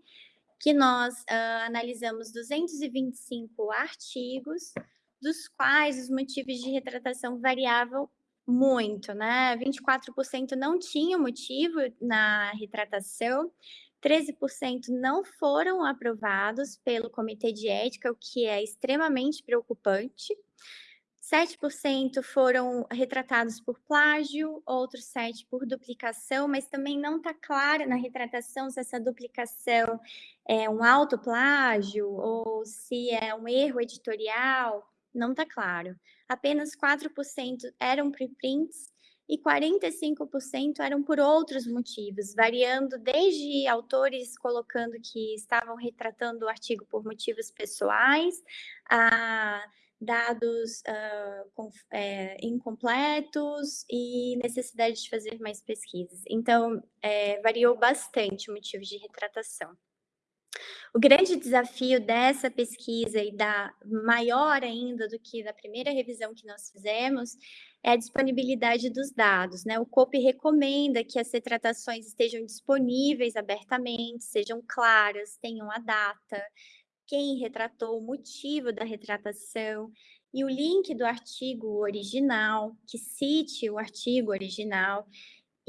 que nós uh, analisamos 225 artigos, dos quais os motivos de retratação variavam muito, né? 24% não tinham motivo na retratação, 13% não foram aprovados pelo Comitê de Ética, o que é extremamente preocupante. 7% foram retratados por plágio, outros 7% por duplicação, mas também não está clara na retratação se essa duplicação é um autoplágio ou se é um erro editorial, não está claro. Apenas 4% eram preprints e 45% eram por outros motivos, variando desde autores colocando que estavam retratando o artigo por motivos pessoais, a dados uh, com, é, incompletos e necessidade de fazer mais pesquisas. Então, é, variou bastante o motivo de retratação. O grande desafio dessa pesquisa e da maior ainda do que da primeira revisão que nós fizemos é a disponibilidade dos dados. Né? O COP recomenda que as retratações estejam disponíveis abertamente, sejam claras, tenham a data, quem retratou, o motivo da retratação e o link do artigo original, que cite o artigo original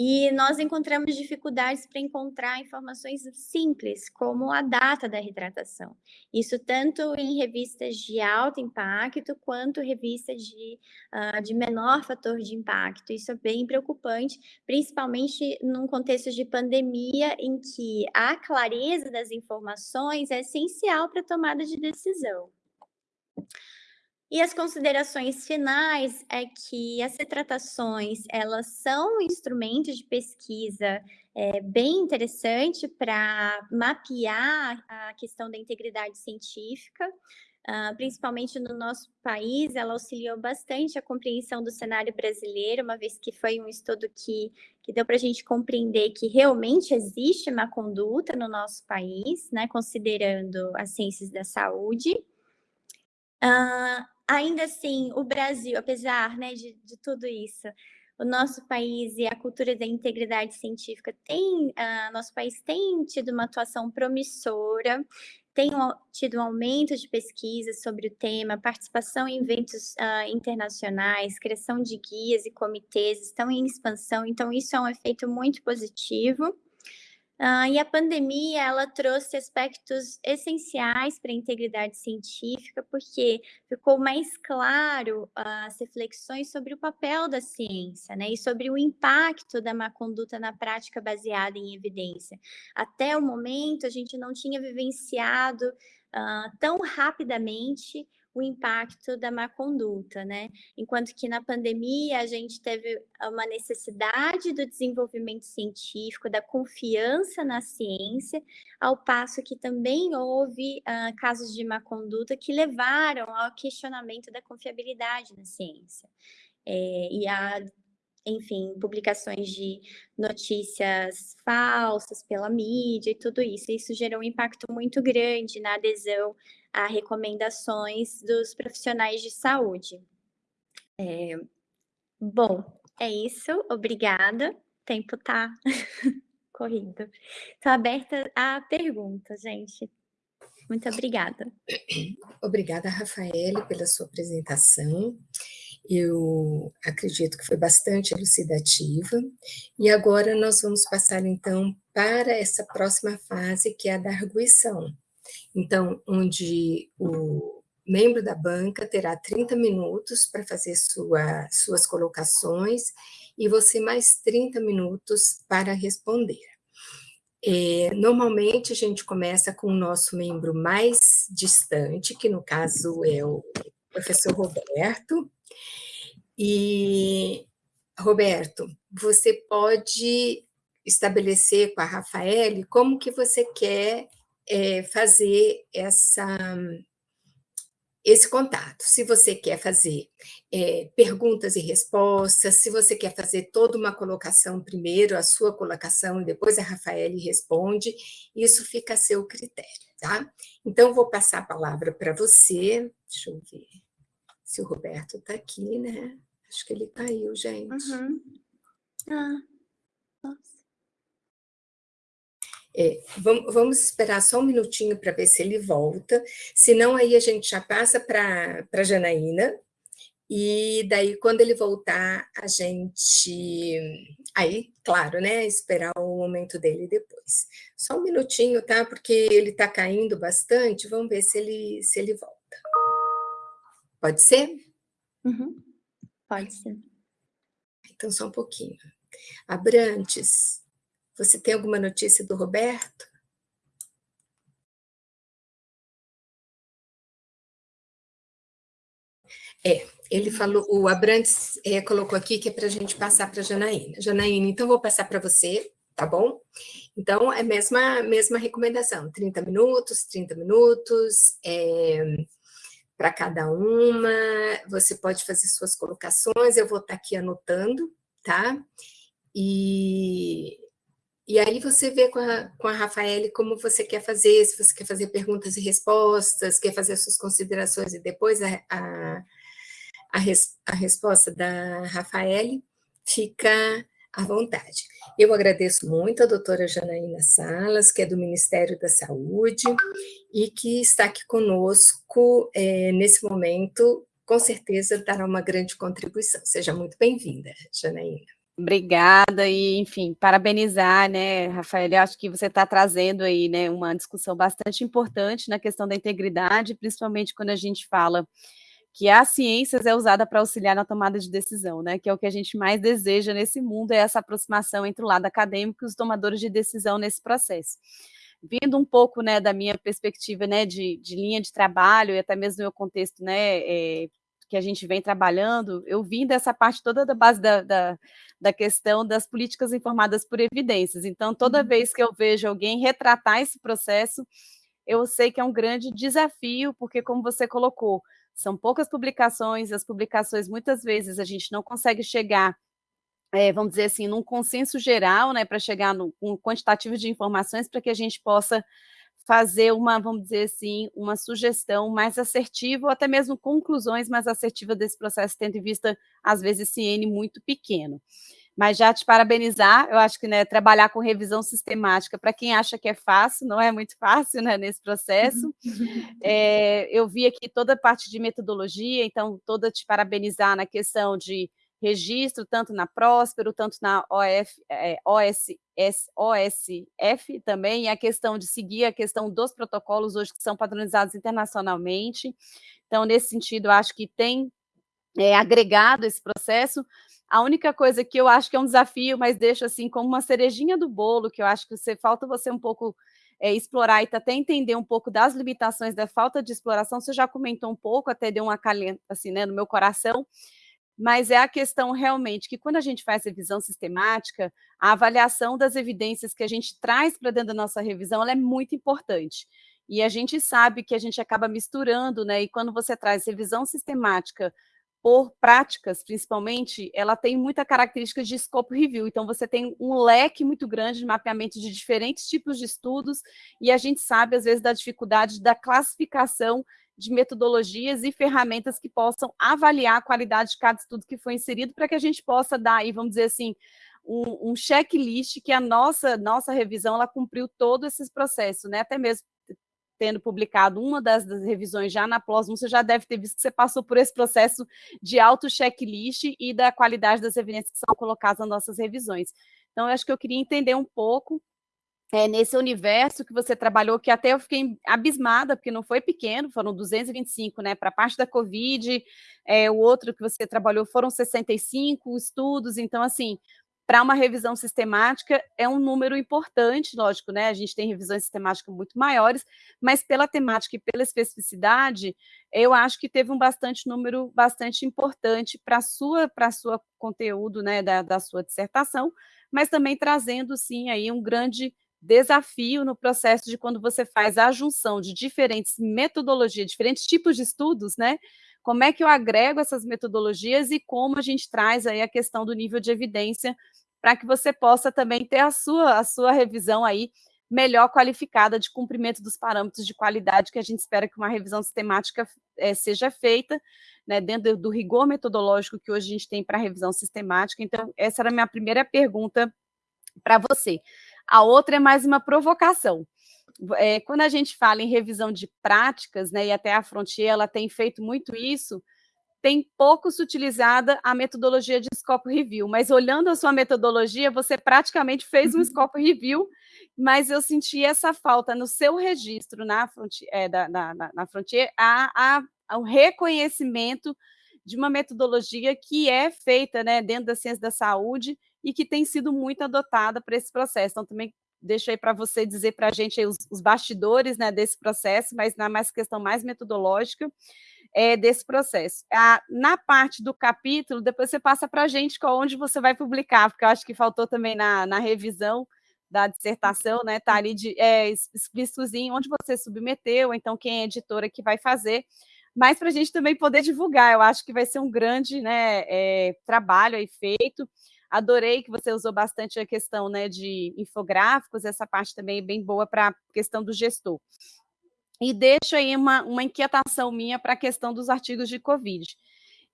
e nós encontramos dificuldades para encontrar informações simples, como a data da retratação. Isso tanto em revistas de alto impacto, quanto revistas de, uh, de menor fator de impacto. Isso é bem preocupante, principalmente num contexto de pandemia, em que a clareza das informações é essencial para a tomada de decisão. E as considerações finais é que as retratações, elas são instrumentos de pesquisa é, bem interessante para mapear a questão da integridade científica, uh, principalmente no nosso país, ela auxiliou bastante a compreensão do cenário brasileiro, uma vez que foi um estudo que, que deu para a gente compreender que realmente existe má conduta no nosso país, né, considerando as ciências da saúde. Uh, ainda assim, o Brasil, apesar né, de, de tudo isso, o nosso país e a cultura da integridade científica tem, uh, nosso país tem tido uma atuação promissora, tem tido um aumento de pesquisas sobre o tema, participação em eventos uh, internacionais, criação de guias e comitês estão em expansão, então isso é um efeito muito positivo. Uh, e a pandemia, ela trouxe aspectos essenciais para a integridade científica, porque ficou mais claro as reflexões sobre o papel da ciência, né, e sobre o impacto da má conduta na prática baseada em evidência. Até o momento, a gente não tinha vivenciado uh, tão rapidamente o impacto da má conduta, né? Enquanto que na pandemia a gente teve uma necessidade do desenvolvimento científico, da confiança na ciência, ao passo que também houve uh, casos de má conduta que levaram ao questionamento da confiabilidade na ciência. É, e a enfim, publicações de notícias falsas pela mídia e tudo isso. Isso gerou um impacto muito grande na adesão a recomendações dos profissionais de saúde. É, bom, é isso. Obrigada. O tempo está *laughs* corrido. Estou aberta a perguntas, gente. Muito obrigada. Obrigada, Rafaele, pela sua apresentação. Eu acredito que foi bastante elucidativa. E agora nós vamos passar, então, para essa próxima fase, que é a da arguição. Então, onde o membro da banca terá 30 minutos para fazer sua, suas colocações e você mais 30 minutos para responder. É, normalmente, a gente começa com o nosso membro mais distante, que no caso é o professor Roberto. E, Roberto, você pode estabelecer com a Rafaele como que você quer é, fazer essa, esse contato. Se você quer fazer é, perguntas e respostas, se você quer fazer toda uma colocação primeiro, a sua colocação, e depois a Rafaele responde, isso fica a seu critério, tá? Então, vou passar a palavra para você. Deixa eu ver se o Roberto está aqui, né? Acho que ele caiu, gente. Uhum. Ah, nossa. É, vamos, vamos, esperar só um minutinho para ver se ele volta, senão aí a gente já passa para a Janaína, e daí quando ele voltar, a gente, aí, claro, né, esperar o momento dele depois. Só um minutinho, tá, porque ele está caindo bastante, vamos ver se ele, se ele volta. Pode ser? Uhum. Pode ser. Então, só um pouquinho. Abrantes, você tem alguma notícia do Roberto? É, ele falou, o Abrantes é, colocou aqui que é para a gente passar para a Janaína. Janaína, então vou passar para você, tá bom? Então, é a mesma, mesma recomendação, 30 minutos, 30 minutos, é, para cada uma, você pode fazer suas colocações, eu vou estar tá aqui anotando, tá? E, e aí você vê com a, com a Rafaele como você quer fazer, se você quer fazer perguntas e respostas, quer fazer as suas considerações e depois a, a, a, res, a resposta da Rafaele, fica à vontade. Eu agradeço muito a doutora Janaína Salas, que é do Ministério da Saúde, e que está aqui conosco é, nesse momento, com certeza dará uma grande contribuição. Seja muito bem-vinda, Janaína. Obrigada e, enfim, parabenizar, né, Rafael, eu acho que você está trazendo aí, né, uma discussão bastante importante na questão da integridade, principalmente quando a gente fala que a ciência é usada para auxiliar na tomada de decisão, né, que é o que a gente mais deseja nesse mundo, é essa aproximação entre o lado acadêmico e os tomadores de decisão nesse processo. Vindo um pouco, né, da minha perspectiva, né, de, de linha de trabalho e até mesmo no meu contexto, né, é, que a gente vem trabalhando, eu vim dessa parte toda da base da, da, da questão das políticas informadas por evidências. Então, toda uhum. vez que eu vejo alguém retratar esse processo, eu sei que é um grande desafio, porque, como você colocou, são poucas publicações, as publicações, muitas vezes, a gente não consegue chegar, é, vamos dizer assim, num consenso geral, né, para chegar num um quantitativo de informações para que a gente possa fazer uma, vamos dizer assim, uma sugestão mais assertiva, ou até mesmo conclusões mais assertivas desse processo, tendo em vista, às vezes, esse N muito pequeno. Mas já te parabenizar, eu acho que né, trabalhar com revisão sistemática, para quem acha que é fácil, não é muito fácil né, nesse processo. É, *laughs* eu vi aqui toda a parte de metodologia, então toda te parabenizar na questão de registro, tanto na Próspero, tanto na OF, é, OSS, OSF também, e a questão de seguir a questão dos protocolos hoje que são padronizados internacionalmente. Então, nesse sentido, acho que tem é, agregado esse processo, a única coisa que eu acho que é um desafio, mas deixo assim como uma cerejinha do bolo, que eu acho que você falta você um pouco é, explorar e até entender um pouco das limitações da falta de exploração. Você já comentou um pouco, até deu um acalento assim, né, no meu coração. Mas é a questão realmente que quando a gente faz revisão sistemática, a avaliação das evidências que a gente traz para dentro da nossa revisão, é muito importante. E a gente sabe que a gente acaba misturando, né? E quando você traz revisão sistemática por práticas, principalmente, ela tem muita característica de scope review, então você tem um leque muito grande de mapeamento de diferentes tipos de estudos, e a gente sabe, às vezes, da dificuldade da classificação de metodologias e ferramentas que possam avaliar a qualidade de cada estudo que foi inserido, para que a gente possa dar aí, vamos dizer assim, um, um checklist que a nossa, nossa revisão, ela cumpriu todo esse processo, né? até mesmo tendo publicado uma das, das revisões já na PLOS você já deve ter visto que você passou por esse processo de auto-checklist e da qualidade das evidências que são colocadas nas nossas revisões. Então, eu acho que eu queria entender um pouco é, nesse universo que você trabalhou, que até eu fiquei abismada, porque não foi pequeno, foram 225, né, para a parte da Covid, é, o outro que você trabalhou foram 65 estudos, então, assim, para uma revisão sistemática é um número importante, lógico, né? A gente tem revisões sistemáticas muito maiores, mas pela temática e pela especificidade, eu acho que teve um bastante número bastante importante para sua para sua conteúdo, né, da, da sua dissertação, mas também trazendo sim aí um grande desafio no processo de quando você faz a junção de diferentes metodologias, diferentes tipos de estudos, né? Como é que eu agrego essas metodologias e como a gente traz aí a questão do nível de evidência para que você possa também ter a sua, a sua revisão aí melhor qualificada de cumprimento dos parâmetros de qualidade que a gente espera que uma revisão sistemática é, seja feita, né, dentro do rigor metodológico que hoje a gente tem para revisão sistemática. Então, essa era a minha primeira pergunta para você. A outra é mais uma provocação. É, quando a gente fala em revisão de práticas, né, e até a Frontier ela tem feito muito isso, tem pouco se utilizada a metodologia de scope review, mas olhando a sua metodologia, você praticamente fez um uhum. scope review, mas eu senti essa falta no seu registro na Frontier, é, da, na, na Frontier a, a, ao reconhecimento de uma metodologia que é feita né, dentro da ciência da saúde e que tem sido muito adotada para esse processo. Então, também deixo aí para você dizer para a gente os, os, bastidores né, desse processo, mas na mais questão mais metodológica é, desse processo. A, na parte do capítulo, depois você passa para a gente onde você vai publicar, porque eu acho que faltou também na, na revisão da dissertação, né? Está ali de, é, explícitozinho onde você submeteu, então quem é editora que vai fazer, mas para a gente também poder divulgar, eu acho que vai ser um grande né, é, trabalho aí feito. Adorei que você usou bastante a questão né, de infográficos, essa parte também é bem boa para a questão do gestor. E deixo aí uma, uma inquietação minha para a questão dos artigos de Covid.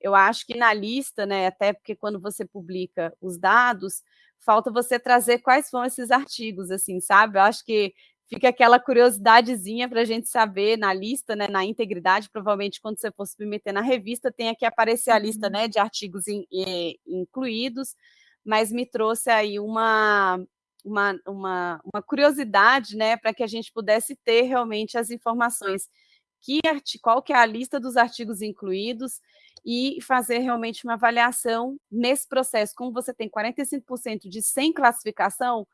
Eu acho que na lista, né, até porque quando você publica os dados, falta você trazer quais são esses artigos, assim, sabe? Eu acho que fica aquela curiosidadezinha para a gente saber na lista, né, na integridade, provavelmente quando você for submeter na revista, tenha que aparecer a lista uhum. né, de artigos in, in, incluídos, mas me trouxe aí uma, uma, uma, uma curiosidade né, para que a gente pudesse ter realmente as informações, que, qual que é a lista dos artigos incluídos, e fazer realmente uma avaliação nesse processo. Como você tem 45% de sem classificação,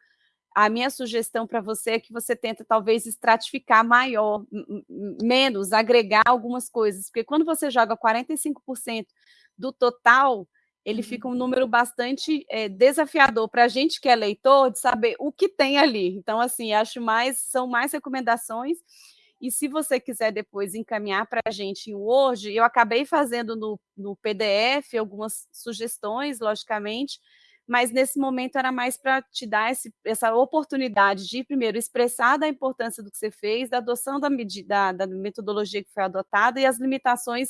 a minha sugestão para você é que você tenta talvez estratificar maior, menos, agregar algumas coisas, porque quando você joga 45% do total, ele uhum. fica um número bastante é, desafiador para a gente que é leitor de saber o que tem ali. Então, assim, acho mais, são mais recomendações e se você quiser depois encaminhar para a gente em Word, eu acabei fazendo no, no PDF algumas sugestões, logicamente, mas nesse momento era mais para te dar esse, essa oportunidade de, primeiro, expressar da importância do que você fez, da adoção da, da, da metodologia que foi adotada e as limitações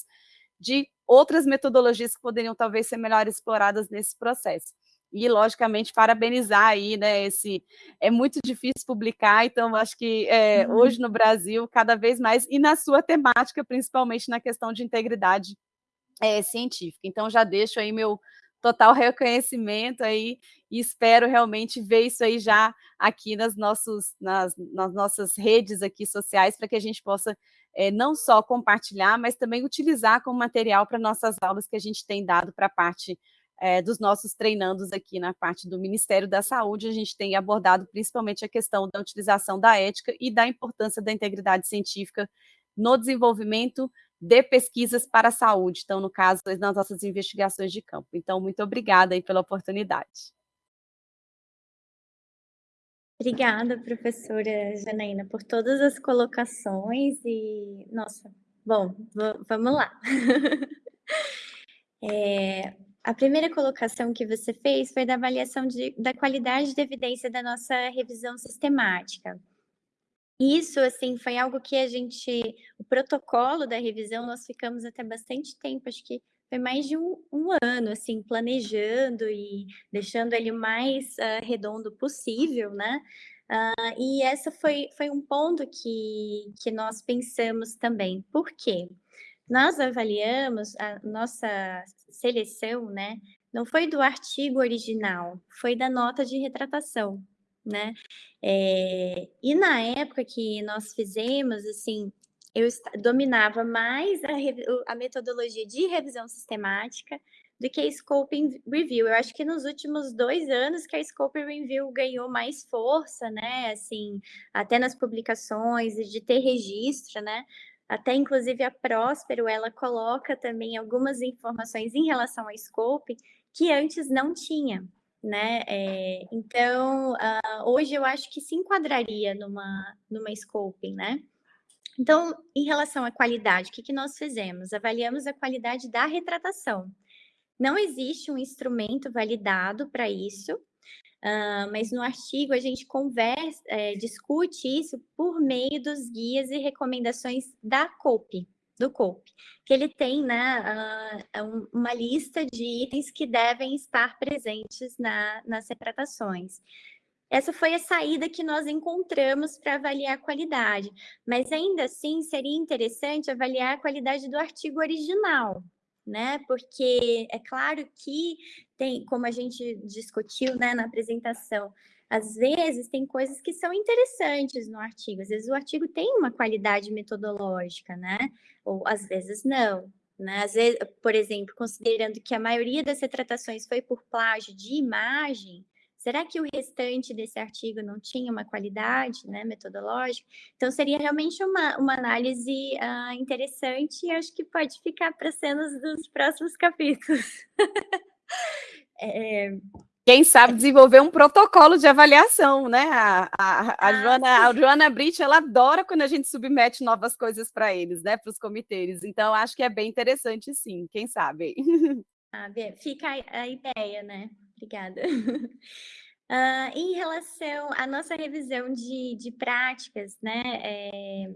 de outras metodologias que poderiam talvez ser melhor exploradas nesse processo e, logicamente, parabenizar aí, né, esse, é muito difícil publicar, então acho que é, uhum. hoje no Brasil, cada vez mais, e na sua temática, principalmente na questão de integridade é, científica. Então, já deixo aí meu total reconhecimento aí e espero realmente ver isso aí já aqui nas, nossos, nas, nas nossas redes aqui sociais para que a gente possa é, não só compartilhar, mas também utilizar como material para nossas aulas que a gente tem dado para a parte é, dos nossos treinandos aqui na parte do Ministério da Saúde, a gente tem abordado principalmente a questão da utilização da ética e da importância da integridade científica no desenvolvimento de pesquisas para a saúde, então, no caso, nas nossas investigações de campo. Então, muito obrigada aí pela oportunidade. Obrigada, professora Janaína, por todas as colocações e, nossa, bom, vamos lá. *laughs* é, a primeira colocação que você fez foi da avaliação de, da qualidade de evidência da nossa revisão sistemática. Isso, assim, foi algo que a gente, o protocolo da revisão, nós ficamos até bastante tempo, acho que foi mais de um, um ano, assim, planejando e deixando ele o mais uh, redondo possível, né? Uh, e essa foi, foi um ponto que, que nós pensamos também. Por quê? Nós avaliamos a nossa seleção, né? Não foi do artigo original, foi da nota de retratação, né? É, e na época que nós fizemos, assim, eu dominava mais a, a, metodologia de revisão sistemática do que a Scoping Review. Eu acho que nos últimos dois anos que a Scoping Review ganhou mais força, né? Assim, até nas publicações e de ter registro, né? Até, inclusive, a Próspero, ela coloca também algumas informações em relação ao scope que antes não tinha, né? É, então, uh, hoje eu acho que se enquadraria numa, numa scoping, né? Então, em relação à qualidade, o que, que nós fizemos? Avaliamos a qualidade da retratação. Não existe um instrumento validado para isso, Uh, mas no artigo a gente conversa, é, discute isso por meio dos guias e recomendações da COPE, do COPE, que ele tem né, uh, uma lista de itens que devem estar presentes na, nas retratações. Essa foi a saída que nós encontramos para avaliar a qualidade, mas ainda assim seria interessante avaliar a qualidade do artigo original, né? Porque é claro que tem, como a gente discutiu né, na apresentação, às vezes tem coisas que são interessantes no artigo, às vezes o artigo tem uma qualidade metodológica, né? Ou às vezes não, Né? Às vezes, por exemplo, considerando que a maioria das retratações foi por plágio de imagem, será que o restante desse artigo não tinha uma qualidade né, metodológica? Então, seria realmente uma, uma análise uh, interessante e acho que pode ficar para cenas dos próximos capítulos. *laughs* é, quem sabe desenvolver um protocolo de avaliação, né? A, a, a ah, Joana, a Joana Brit, ela adora quando a gente submete novas coisas para eles, né? Para os comitês. Então, acho que é bem interessante, sim. Quem sabe? *laughs* Ah, fica a ideia, né? Obrigada. *laughs* Uh, em relação à nossa revisão de, de práticas, né, é,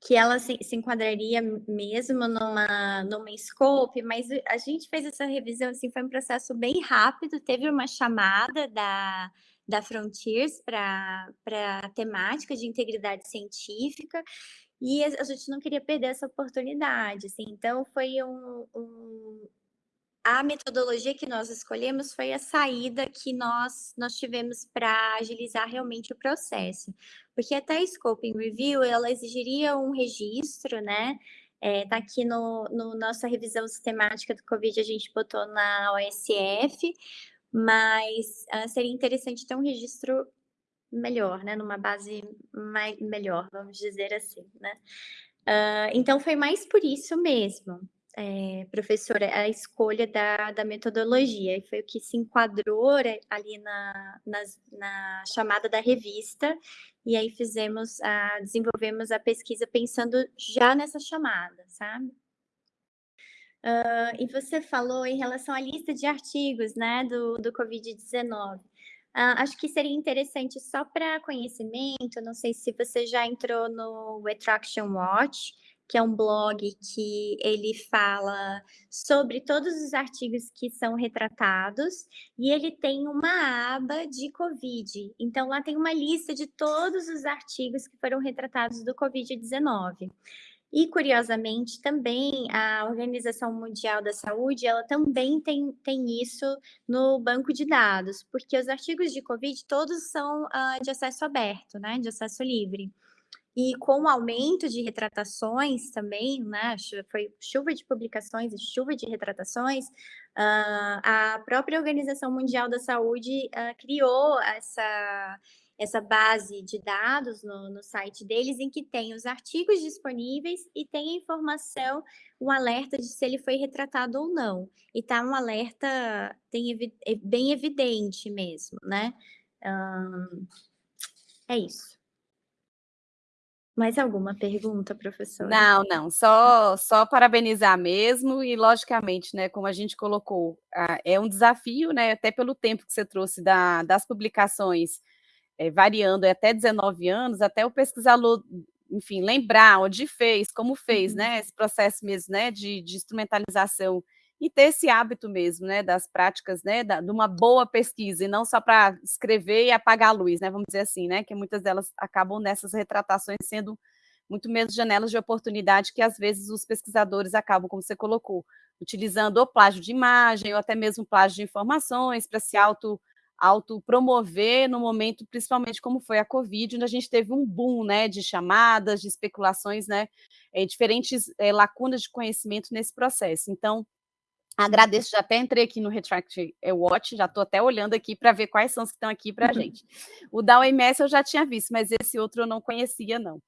que ela se, se, enquadraria mesmo numa, numa scope, mas a gente fez essa revisão, assim, foi um processo bem rápido, teve uma chamada da, da Frontiers para a temática de integridade científica, e a, gente não queria perder essa oportunidade, assim, então foi um, um a metodologia que nós escolhemos foi a saída que nós, nós tivemos para agilizar realmente o processo. Porque até a Scoping Review, ela exigiria um registro, né? É, tá aqui no, no nossa revisão sistemática do Covid, a gente botou na OSF, mas uh, seria interessante ter um registro melhor, né? Numa base mais, melhor, vamos dizer assim, né? Uh, então, foi mais por isso mesmo é, professora, a escolha da, da metodologia, e foi o que se enquadrou ali na, na, na chamada da revista, e aí fizemos, a, desenvolvemos a pesquisa pensando já nessa chamada, sabe? Uh, e você falou em relação à lista de artigos, né, do, do Covid-19. Uh, acho que seria interessante só para conhecimento, não sei se você já entrou no Retraction Watch, que é um blog que ele fala sobre todos os artigos que são retratados e ele tem uma aba de Covid. Então, lá tem uma lista de todos os artigos que foram retratados do Covid-19. E, curiosamente, também a Organização Mundial da Saúde, ela também tem, tem isso no banco de dados, porque os artigos de Covid todos são uh, de acesso aberto, né, de acesso livre. E com o aumento de retratações também, né, foi chuva de publicações e chuva de retratações, uh, a própria Organização Mundial da Saúde uh, criou essa, essa base de dados no, no, site deles, em que tem os artigos disponíveis e tem a informação, um alerta de se ele foi retratado ou não. E tá um alerta tem, é bem evidente mesmo, né? É isso. Mais alguma pergunta, professora? Não, não, só, só parabenizar mesmo e, logicamente, né, como a gente colocou, é um desafio, né, até pelo tempo que você trouxe da, das publicações, é, variando até 19 anos, até o pesquisador, enfim, lembrar onde fez, como fez, uhum. né, esse processo mesmo, né, de, de instrumentalização e ter esse hábito mesmo, né, das práticas, né, da, de uma boa pesquisa, e não só para escrever e apagar a luz, né, vamos dizer assim, né, que muitas delas acabam nessas retratações sendo muito menos janelas de oportunidade que às vezes os pesquisadores acabam, como você colocou, utilizando o plágio de imagem ou até mesmo plágio de informações para se auto autopromover no momento, principalmente como foi a Covid, onde a gente teve um boom né, de chamadas, de especulações, né, é, diferentes é, lacunas de conhecimento nesse processo. Então, Agradeço, já até entrei aqui no Retract Watch, já estou até olhando aqui para ver quais são os que estão aqui para a *laughs* gente. O da OMS eu já tinha visto, mas esse outro eu não conhecia, não.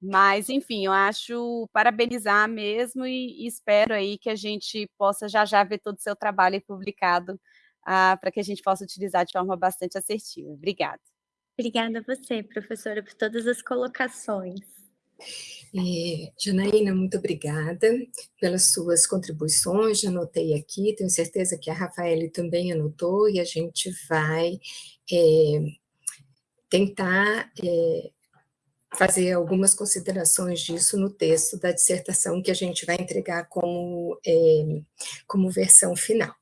Mas, enfim, eu acho parabenizar mesmo e, e espero aí que a gente possa já já ver todo o seu trabalho publicado ah, para que a gente possa utilizar de forma bastante assertiva. Obrigada. Obrigada a você, professora, por todas as colocações. É, Janaína, muito obrigada pelas suas contribuições, já anotei aqui, tenho certeza que a Rafaele também anotou, e a gente vai é, tentar é, fazer algumas considerações disso no texto da dissertação que a gente vai entregar como, é, como versão final.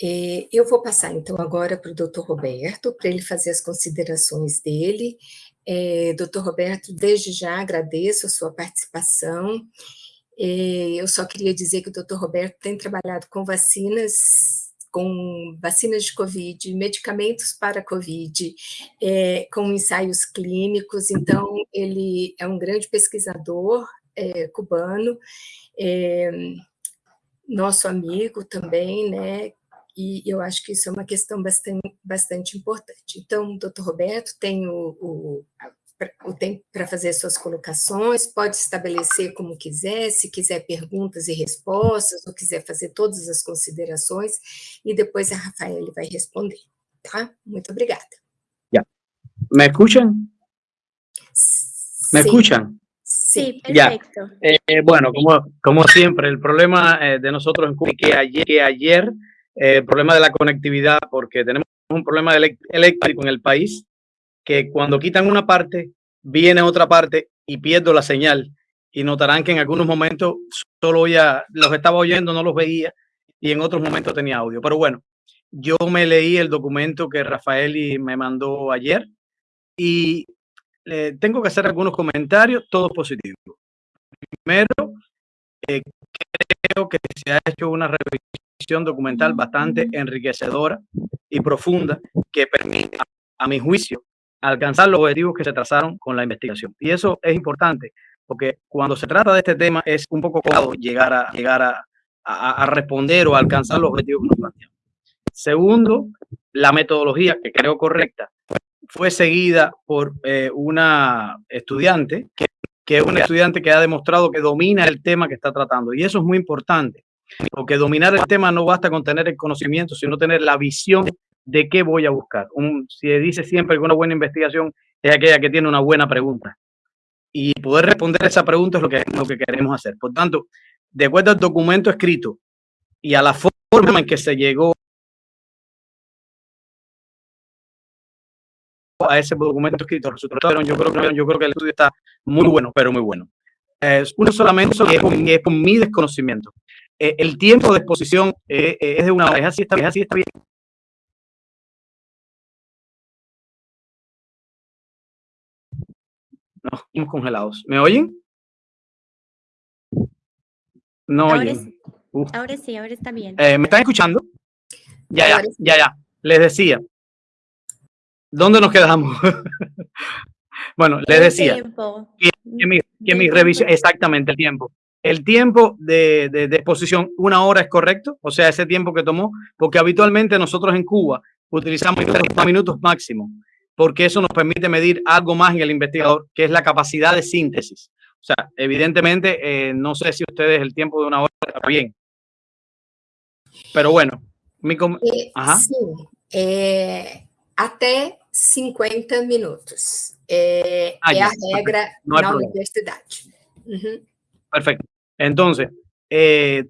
É, eu vou passar, então, agora para o doutor Roberto, para ele fazer as considerações dele, é, doutor Roberto, desde já agradeço a sua participação. É, eu só queria dizer que o doutor Roberto tem trabalhado com vacinas, com vacinas de Covid, medicamentos para Covid, é, com ensaios clínicos, então ele é um grande pesquisador é, cubano, é, nosso amigo também, né? E eu acho que isso é uma questão bastante, bastante importante. Então, doutor Roberto tem o, o, o tempo para fazer suas colocações, pode estabelecer como quiser, se quiser perguntas e respostas, ou quiser fazer todas as considerações, e depois a Rafael vai responder, tá? Muito obrigada. Ya. ¿Me escuchan? ¿Me Sí. escuchan? Sí, Ya. perfecto. Eh, bueno, como, como siempre, el problema eh, de nosotros en Cuba es que ayer, que ayer el problema de la conectividad, porque tenemos un problema eléctrico en el país, que cuando quitan una parte, viene otra parte y pierdo la señal. Y notarán que en algunos momentos solo oía, los estaba oyendo, no los veía, y en otros momentos tenía audio. Pero bueno, yo me leí el documento que Rafaeli me mandó ayer y eh, tengo que hacer algunos comentarios, todos positivos. Primero, eh, creo que se ha hecho una revisión documental bastante enriquecedora y profunda que permite, a mi juicio, alcanzar los objetivos que se trazaron con la investigación. Y eso es importante, porque cuando se trata de este tema es un poco complicado llegar a, llegar a, a- a responder o alcanzar los objetivos que nos planteamos. Segundo, la metodología, que creo correcta, fue seguida por eh, una estudiante que, que es una estudiante que ha demostrado que domina el tema que está tratando. Y eso es muy importante, porque dominar el tema no basta con tener el conocimiento, sino tener la visión de qué voy a buscar. Un, se dice siempre que una buena investigación es aquella que tiene una buena pregunta. Y poder responder esa pregunta es lo que, lo que queremos hacer. Por tanto, de acuerdo al documento escrito y a la forma en que se llegó a ese documento escrito, yo creo, que- yo creo que el estudio está muy bueno, pero muy bueno. Es uno solamente que es, con mi desconocimiento. Eh, el tiempo de exposición eh, eh, es de una hora, es así, está, es así está bien. No, estamos congelados. ¿Me oyen? No Ahora oyen. sí, ahora sí, ahora está bien. ¿Me están escuchando? Ya, ya, sí. ya, ya. Les decía. ¿Dónde nos quedamos? *laughs* bueno, les decía tiempo. que mi, que mi revisión, exactamente el tiempo. El tiempo de, de- de exposición, una hora es correcto, o sea, ese tiempo que tomó, porque habitualmente nosotros en Cuba utilizamos 30 minutos máximo, porque eso nos permite medir algo más en el investigador, que es la capacidad de síntesis. O sea, evidentemente, eh, no sé si ustedes el tiempo de una hora está bien, pero bueno, mi É, Aham. Sim, é, até 50 minutos. É, Ah, é a regra Não na universidade. Uhum. Perfecto. Entonces, eh,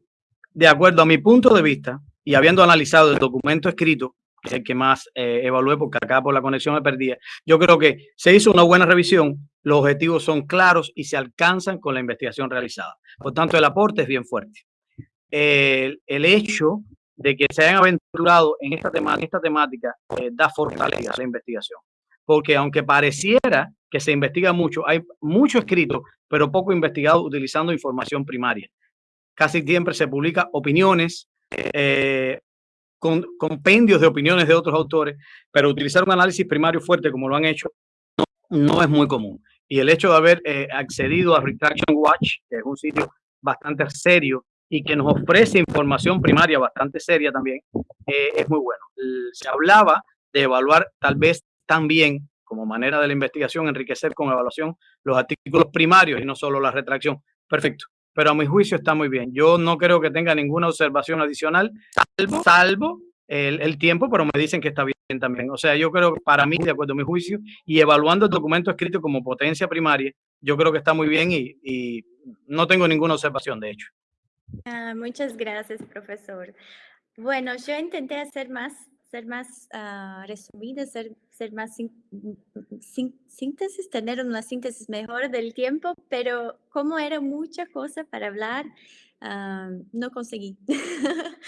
de acuerdo a mi punto de vista y habiendo analizado el documento escrito, que es el que más eh, evalué porque acá por la conexión me perdía, yo creo que se hizo una buena revisión, los objetivos son claros y se alcanzan con la investigación realizada. Por tanto, el aporte es bien fuerte. El, hecho de que se hayan aventurado en esta, en esta temática eh, da fortaleza a la investigación. Porque aunque pareciera que se investiga mucho, hay mucho escrito, pero poco investigado utilizando información primaria. Casi siempre se publica opiniones, eh, con, compendios de opiniones de otros autores, pero utilizar un análisis primario fuerte como lo han hecho no, es muy común. Y el hecho de haber eh, accedido a Retraction Watch, que es un sitio bastante serio y que nos ofrece información primaria bastante seria también, eh, es muy bueno. Se hablaba de evaluar tal vez también como manera de la investigación, enriquecer con evaluación los artículos primarios y no solo la retracción. Perfecto. Pero a mi juicio está muy bien. Yo no creo que tenga ninguna observación adicional, salvo, el, tiempo, pero me dicen que está bien también. O sea, yo creo que para mí, de acuerdo a mi juicio, y evaluando el documento escrito como potencia primaria, yo creo que está muy bien y, y no tengo ninguna observación, de hecho. Ah, muchas gracias, profesor. Bueno, yo intenté hacer más, ser más ah, resumida, ser, ser más sin- sin- síntesis, tener una síntesis mejor del tiempo, pero como era mucha cosa para hablar, ah, no conseguí. *laughs*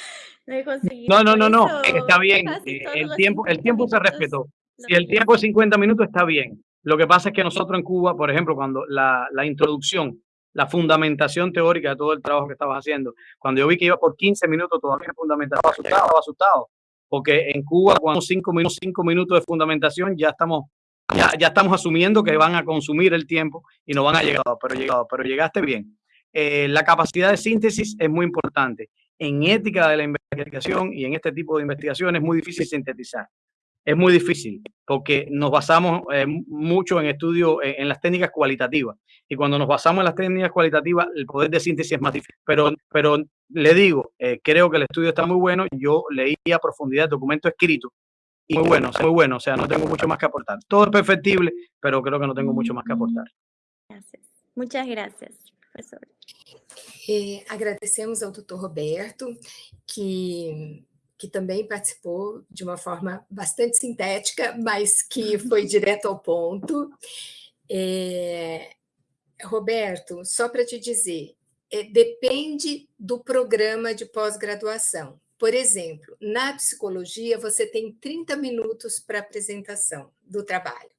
no he conseguido. No, no, no, no, está bien. eh, El tiempo, el 50 tiempo se minutos respetó. lo Si el tiempo es 50 minutos, está bien. Lo que pasa es que nosotros en Cuba, por ejemplo, cuando la, la introducción, la fundamentación teórica de todo el trabajo que estabas haciendo, cuando yo vi que iba por 15 minutos todavía en fundamentación, estaba asustado, porque en Cuba, cuando cinco minutos, cinco minutos de fundamentación, ya estamos ya, ya, estamos asumiendo que van a consumir el tiempo y no van a llegar, pero, llegado, pero llegaste bien. Eh, la capacidad de síntesis es muy importante. En ética de la investigación y en este tipo de investigación es muy difícil sintetizar. Es muy difícil porque nos basamos eh, mucho en estudio en, las técnicas cualitativas. Y cuando nos basamos en las técnicas cualitativas, el poder de síntesis es más difícil. Pero, pero le digo, eh, creo que el estudio está muy bueno. Yo leí a profundidad el documento escrito y muy bueno, muy bueno. O sea, no tengo mucho más que aportar. Todo es perfectible, pero creo que no tengo mucho más que aportar. Gracias. Muchas gracias, profesor. Eh, agradecemos ao doutor Roberto, que, que também participou de uma forma bastante sintética, mas que foi direto ao ponto. É, Roberto, só para te dizer, é, depende do programa de pós-graduação. Por exemplo, na psicologia, você tem 30 minutos para apresentação do trabalho.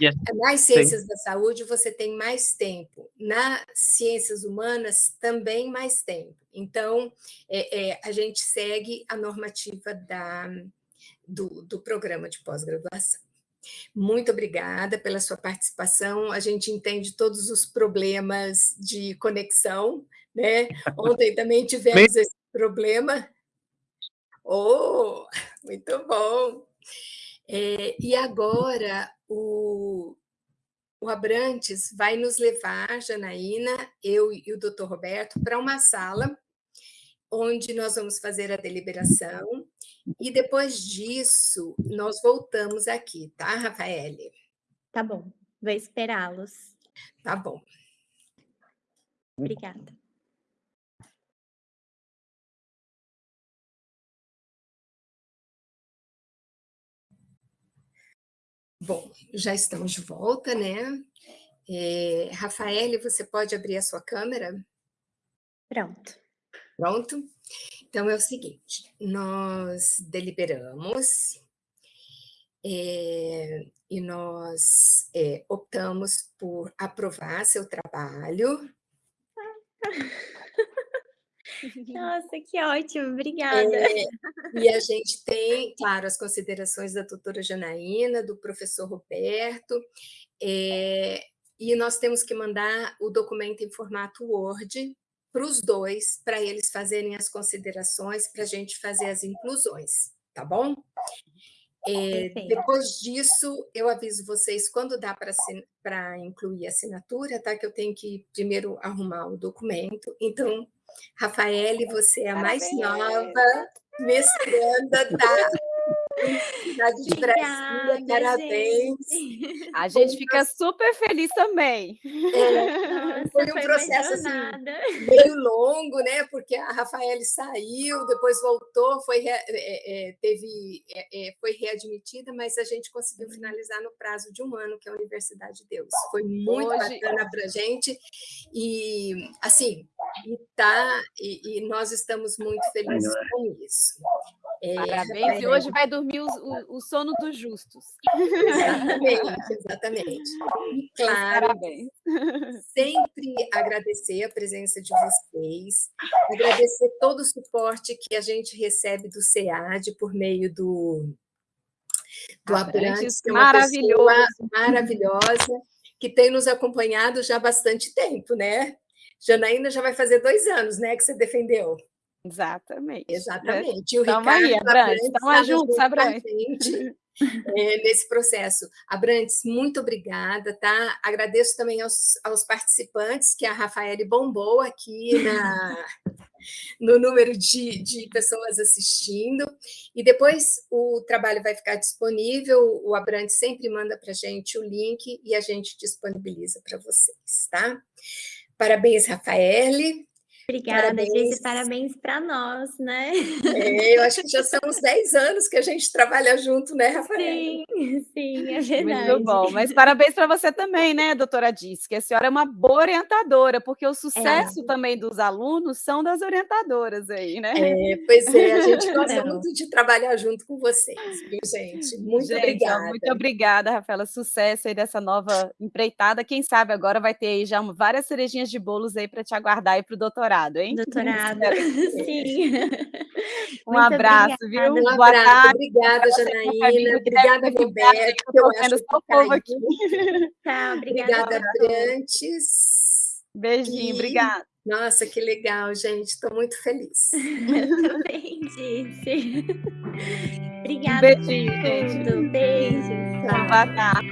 Yes. Nas ciências Sim. da saúde, você tem mais tempo. Nas ciências humanas, também mais tempo. Então, é, é, a gente segue a normativa da, do, do programa de pós-graduação. Muito obrigada pela sua participação. A gente entende todos os problemas de conexão, né? Ontem também tivemos esse problema. Oh, muito bom! É, e agora o, o Abrantes vai nos levar, Janaína, eu e o doutor Roberto, para uma sala onde nós vamos fazer a deliberação e depois disso nós voltamos aqui, tá, Rafaele? Tá bom, vou esperá-los. Tá bom. Obrigada. Bom, já estamos de volta, né? É, Rafael, você pode abrir a sua câmera? Pronto. Pronto? Então, é o seguinte, nós deliberamos é, e nós é, optamos por aprovar seu trabalho. *laughs* *laughs* Nossa, que ótimo, obrigada. É, *laughs* e a gente tem, claro, as considerações da doutora Janaína, do professor Roberto, é, e nós temos que mandar o documento em formato Word para os dois, para eles fazerem as considerações, para a gente fazer as inclusões, tá bom? É, depois disso, eu aviso vocês quando dá para incluir a assinatura, tá? Que eu tenho que primeiro arrumar o documento. Então, Rafaele, você é a mais nova mestranda da Cidade de Brasília, parabéns. Gente. A gente fica super feliz também. É, Nossa, foi um foi processo assim, meio longo, né? Porque a Rafaele saiu, depois voltou, foi, é, é, teve, é, é, foi readmitida, mas a gente conseguiu uhum. finalizar no prazo de um ano, que é a Universidade de Deus. Foi muito Hoje... bacana para a gente. E, assim, e, tá, e, e nós estamos muito felizes é? com isso. É, Parabéns, e hoje vai dormir o, o, o, sono dos justos. Exatamente, exatamente. E claro, Parabéns. sempre agradecer a presença de vocês, agradecer todo o suporte que a gente recebe do SEAD por meio do, do Abrantes, que é uma maravilhoso. maravilhosa, que tem nos acompanhado já há bastante tempo, né? Janaína já vai fazer dois anos, né, que você defendeu. Exatamente. Exatamente. E o Ricardo aí, Abrantes, estamos juntos, Abrantes. É, *laughs* nesse processo. Abrantes, muito obrigada, tá? Agradeço também aos, aos participantes, que a Rafaele bombou aqui na, no número de, de pessoas assistindo. E depois o trabalho vai ficar disponível, o Abrantes sempre manda para a gente o link e a gente disponibiliza para vocês, tá? Parabéns, Rafaele. Obrigada, parabéns. parabéns para nós, né? É, eu acho que já são uns 10 anos que a gente trabalha junto, né, Rafael? Sim, sim, é verdade. Muito bom, mas parabéns para você também, né, doutora Disse, que a senhora é uma boa orientadora, porque o sucesso é. também dos alunos são das orientadoras aí, né? É, pois é, a gente *laughs* gosta é. muito de trabalhar junto com vocês, viu, gente? Muito gente, obrigada. Muito obrigada, Rafaela, sucesso aí dessa nova empreitada, quem sabe agora vai ter aí já várias cerejinhas de bolos aí para te aguardar aí para o doutorado. Doutorado, hein? Doutorado, *laughs* sim. Um Muito abraço, obrigada. viu? Um Boa abraço. Tarde. Obrigada, Janaína. Obrigada, Roberto. Eu acho que tá povo aqui. Tá, obrigada. Obrigada, Brantes. Beijinho, e... obrigada. Nossa, que legal, gente. Estou muito feliz. Eu *laughs* também, Disse. Obrigada. Um beijinho, gente. Beijo. Boa tarde.